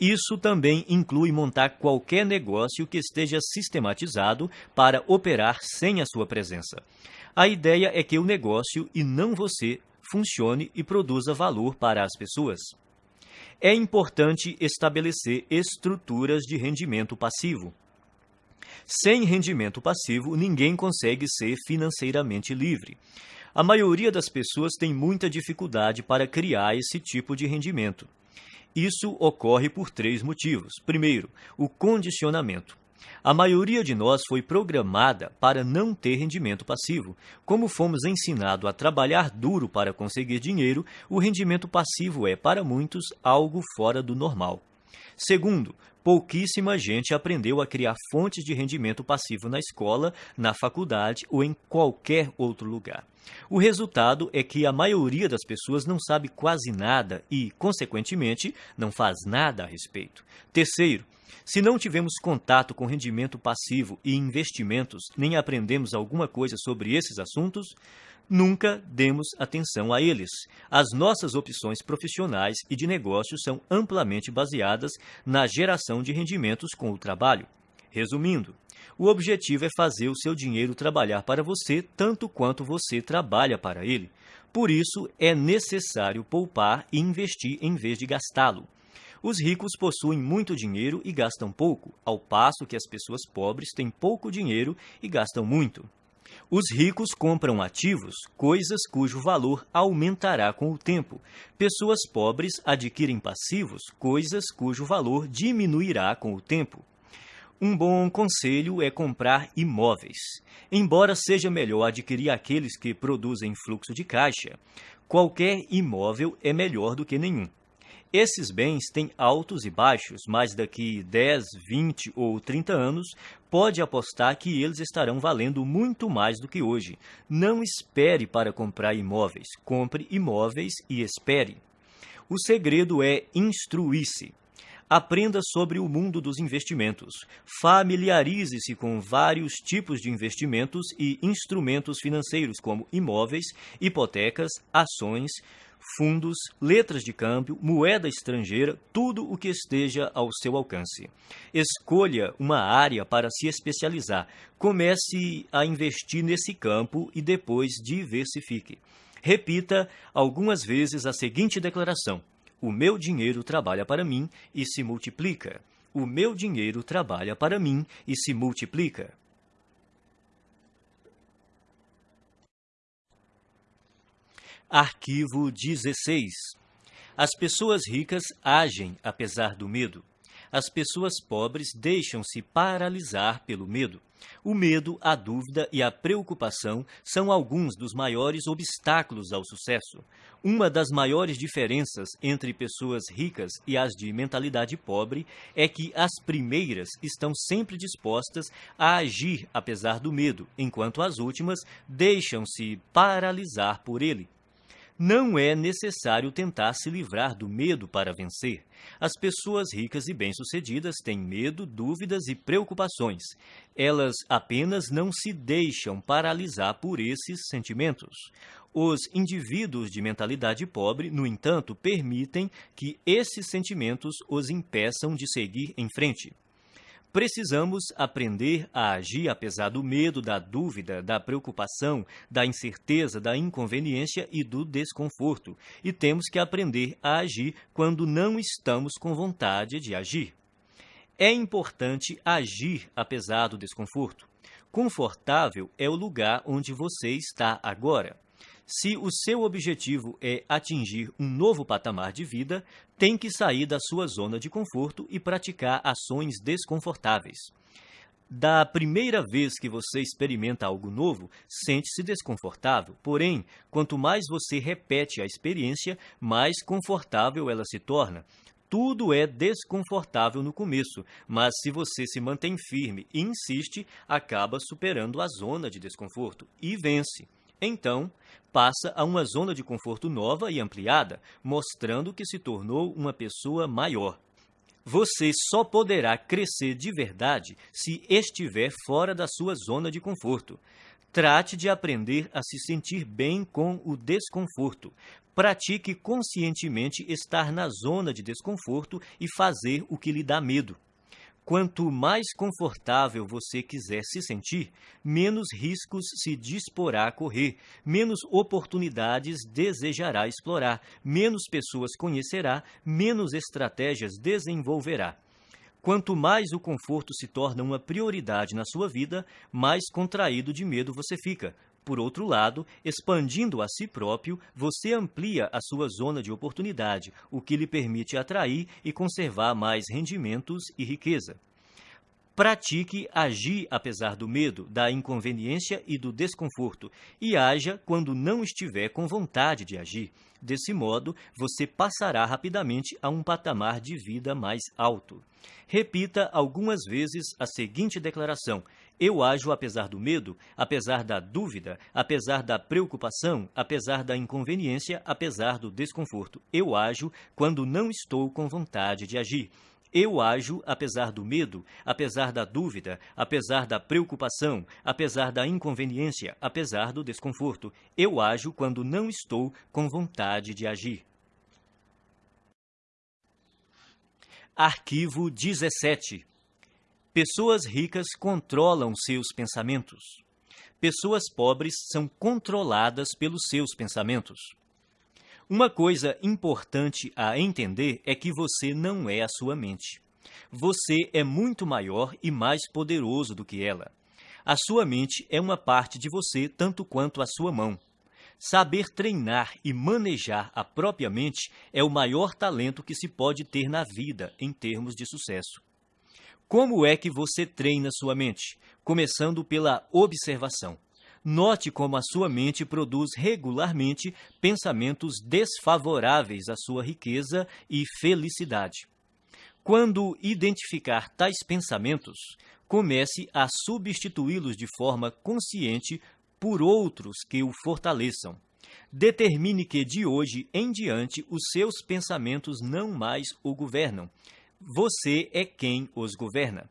Isso também inclui montar qualquer negócio que esteja sistematizado para operar sem a sua presença. A ideia é que o negócio, e não você, funcione e produza valor para as pessoas. É importante estabelecer estruturas de rendimento passivo. Sem rendimento passivo, ninguém consegue ser financeiramente livre. A maioria das pessoas tem muita dificuldade para criar esse tipo de rendimento. Isso ocorre por três motivos. Primeiro, o condicionamento. A maioria de nós foi programada para não ter rendimento passivo. Como fomos ensinados a trabalhar duro para conseguir dinheiro, o rendimento passivo é, para muitos, algo fora do normal. Segundo, pouquíssima gente aprendeu a criar fontes de rendimento passivo na escola, na faculdade ou em qualquer outro lugar. O resultado é que a maioria das pessoas não sabe quase nada e, consequentemente, não faz nada a respeito. Terceiro, se não tivemos contato com rendimento passivo e investimentos, nem aprendemos alguma coisa sobre esses assuntos, nunca demos atenção a eles. As nossas opções profissionais e de negócios são amplamente baseadas na geração de rendimentos com o trabalho. Resumindo, o objetivo é fazer o seu dinheiro trabalhar para você tanto quanto você trabalha para ele. Por isso, é necessário poupar e investir em vez de gastá-lo. Os ricos possuem muito dinheiro e gastam pouco, ao passo que as pessoas pobres têm pouco dinheiro e gastam muito. Os ricos compram ativos, coisas cujo valor aumentará com o tempo. Pessoas pobres adquirem passivos, coisas cujo valor diminuirá com o tempo. Um bom conselho é comprar imóveis. Embora seja melhor adquirir aqueles que produzem fluxo de caixa, qualquer imóvel é melhor do que nenhum. Esses bens têm altos e baixos, mas daqui 10, 20 ou 30 anos, pode apostar que eles estarão valendo muito mais do que hoje. Não espere para comprar imóveis, compre imóveis e espere. O segredo é instruir-se. Aprenda sobre o mundo dos investimentos. Familiarize-se com vários tipos de investimentos e instrumentos financeiros, como imóveis, hipotecas, ações, fundos, letras de câmbio, moeda estrangeira, tudo o que esteja ao seu alcance. Escolha uma área para se especializar. Comece a investir nesse campo e depois diversifique. Repita algumas vezes a seguinte declaração: O meu dinheiro trabalha para mim e se multiplica. O meu dinheiro trabalha para mim e se multiplica. Arquivo 16. As pessoas ricas agem apesar do medo. As pessoas pobres deixam-se paralisar pelo medo. O medo, a dúvida e a preocupação são alguns dos maiores obstáculos ao sucesso. Uma das maiores diferenças entre pessoas ricas e as de mentalidade pobre é que as primeiras estão sempre dispostas a agir apesar do medo, enquanto as últimas deixam-se paralisar por ele. Não é necessário tentar se livrar do medo para vencer. As pessoas ricas e bem-sucedidas têm medo, dúvidas e preocupações. Elas apenas não se deixam paralisar por esses sentimentos. Os indivíduos de mentalidade pobre, no entanto, permitem que esses sentimentos os impeçam de seguir em frente. Precisamos aprender a agir apesar do medo, da dúvida, da preocupação, da incerteza, da inconveniência e do desconforto. E temos que aprender a agir quando não estamos com vontade de agir. É importante agir apesar do desconforto. Confortável é o lugar onde você está agora. Se o seu objetivo é atingir um novo patamar de vida, tem que sair da sua zona de conforto e praticar ações desconfortáveis. Da primeira vez que você experimenta algo novo, sente-se desconfortável. Porém, quanto mais você repete a experiência, mais confortável ela se torna. Tudo é desconfortável no começo, mas se você se mantém firme e insiste, acaba superando a zona de desconforto e vence. Então, passa a uma zona de conforto nova e ampliada, mostrando que se tornou uma pessoa maior. Você só poderá crescer de verdade se estiver fora da sua zona de conforto. Trate de aprender a se sentir bem com o desconforto. Pratique conscientemente estar na zona de desconforto e fazer o que lhe dá medo. Quanto mais confortável você quiser se sentir, menos riscos se disporá a correr, menos oportunidades desejará explorar, menos pessoas conhecerá, menos estratégias desenvolverá. Quanto mais o conforto se torna uma prioridade na sua vida, mais contraído de medo você fica. Por outro lado, expandindo a si próprio, você amplia a sua zona de oportunidade, o que lhe permite atrair e conservar mais rendimentos e riqueza. Pratique agir apesar do medo, da inconveniência e do desconforto, e haja quando não estiver com vontade de agir. Desse modo, você passará rapidamente a um patamar de vida mais alto. Repita algumas vezes a seguinte declaração: Eu ajo apesar do medo, apesar da dúvida, apesar da preocupação, apesar da inconveniência, apesar do desconforto. Eu ajo quando não estou com vontade de agir. Eu ajo apesar do medo, apesar da dúvida, apesar da preocupação, apesar da inconveniência, apesar do desconforto. Eu ajo quando não estou com vontade de agir. Arquivo 17. Pessoas ricas controlam seus pensamentos. Pessoas pobres são controladas pelos seus pensamentos. Uma coisa importante a entender é que você não é a sua mente. Você é muito maior e mais poderoso do que ela. A sua mente é uma parte de você tanto quanto a sua mão. Saber treinar e manejar a própria mente é o maior talento que se pode ter na vida em termos de sucesso. Como é que você treina sua mente? Começando pela observação. Note como a sua mente produz regularmente pensamentos desfavoráveis à sua riqueza e felicidade. Quando identificar tais pensamentos, comece a substituí-los de forma consciente por outros que o fortaleçam. Determine que de hoje em diante os seus pensamentos não mais o governam. Você é quem os governa.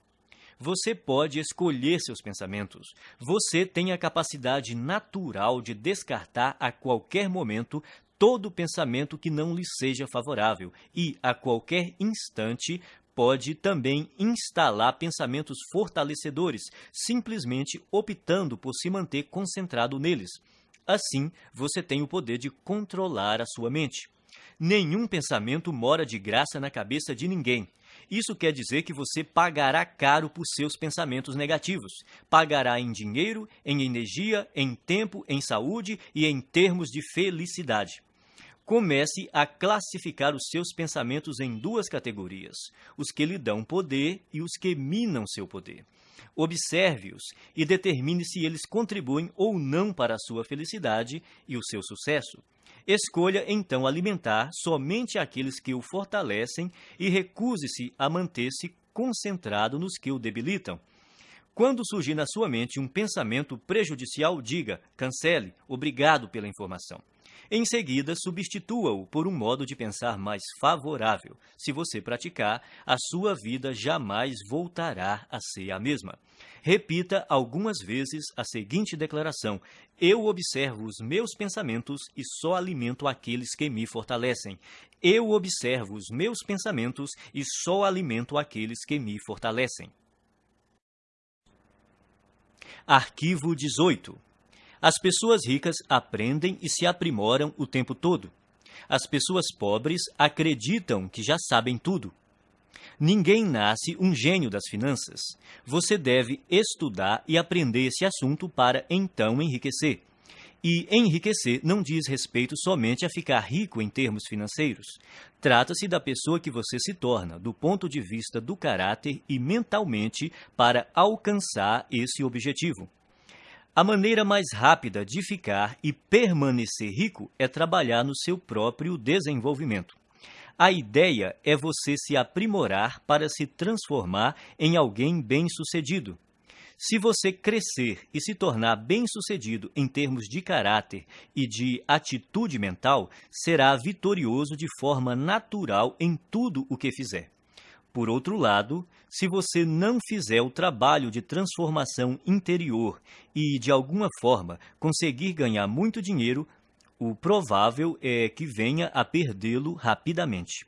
Você pode escolher seus pensamentos. Você tem a capacidade natural de descartar a qualquer momento todo pensamento que não lhe seja favorável e, a qualquer instante, pode também instalar pensamentos fortalecedores, simplesmente optando por se manter concentrado neles. Assim, você tem o poder de controlar a sua mente. Nenhum pensamento mora de graça na cabeça de ninguém. Isso quer dizer que você pagará caro por seus pensamentos negativos. Pagará em dinheiro, em energia, em tempo, em saúde e em termos de felicidade. Comece a classificar os seus pensamentos em duas categorias: os que lhe dão poder e os que minam seu poder. Observe-os e determine se eles contribuem ou não para a sua felicidade e o seu sucesso. Escolha então alimentar somente aqueles que o fortalecem e recuse-se a manter-se concentrado nos que o debilitam. Quando surgir na sua mente um pensamento prejudicial, diga: cancele, obrigado pela informação. Em seguida, substitua-o por um modo de pensar mais favorável. Se você praticar, a sua vida jamais voltará a ser a mesma. Repita algumas vezes a seguinte declaração: Eu observo os meus pensamentos e só alimento aqueles que me fortalecem. Eu observo os meus pensamentos e só alimento aqueles que me fortalecem. Arquivo 18 as pessoas ricas aprendem e se aprimoram o tempo todo. As pessoas pobres acreditam que já sabem tudo. Ninguém nasce um gênio das finanças. Você deve estudar e aprender esse assunto para então enriquecer. E enriquecer não diz respeito somente a ficar rico em termos financeiros. Trata-se da pessoa que você se torna, do ponto de vista do caráter e mentalmente, para alcançar esse objetivo. A maneira mais rápida de ficar e permanecer rico é trabalhar no seu próprio desenvolvimento. A ideia é você se aprimorar para se transformar em alguém bem-sucedido. Se você crescer e se tornar bem-sucedido em termos de caráter e de atitude mental, será vitorioso de forma natural em tudo o que fizer. Por outro lado, se você não fizer o trabalho de transformação interior e, de alguma forma, conseguir ganhar muito dinheiro, o provável é que venha a perdê-lo rapidamente.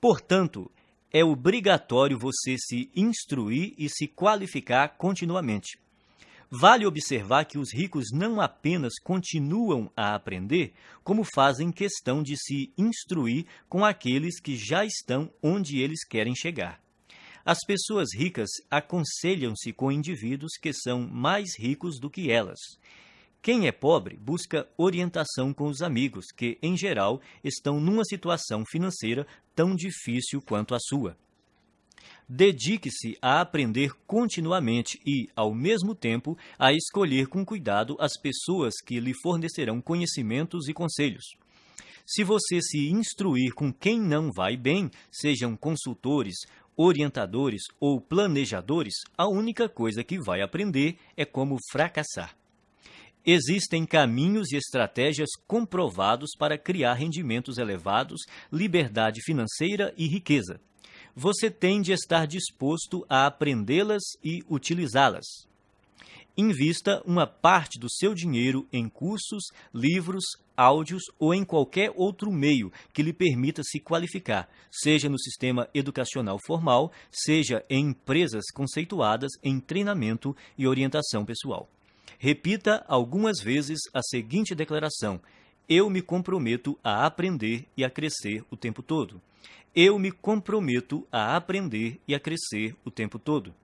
Portanto, é obrigatório você se instruir e se qualificar continuamente. Vale observar que os ricos não apenas continuam a aprender, como fazem questão de se instruir com aqueles que já estão onde eles querem chegar. As pessoas ricas aconselham-se com indivíduos que são mais ricos do que elas. Quem é pobre busca orientação com os amigos, que, em geral, estão numa situação financeira tão difícil quanto a sua. Dedique-se a aprender continuamente e, ao mesmo tempo, a escolher com cuidado as pessoas que lhe fornecerão conhecimentos e conselhos. Se você se instruir com quem não vai bem, sejam consultores, orientadores ou planejadores, a única coisa que vai aprender é como fracassar. Existem caminhos e estratégias comprovados para criar rendimentos elevados, liberdade financeira e riqueza você tem de estar disposto a aprendê-las e utilizá-las. Invista uma parte do seu dinheiro em cursos, livros, áudios ou em qualquer outro meio que lhe permita se qualificar, seja no sistema educacional formal, seja em empresas conceituadas em treinamento e orientação pessoal. Repita algumas vezes a seguinte declaração: Eu me comprometo a aprender e a crescer o tempo todo eu me comprometo a aprender e a crescer o tempo todo.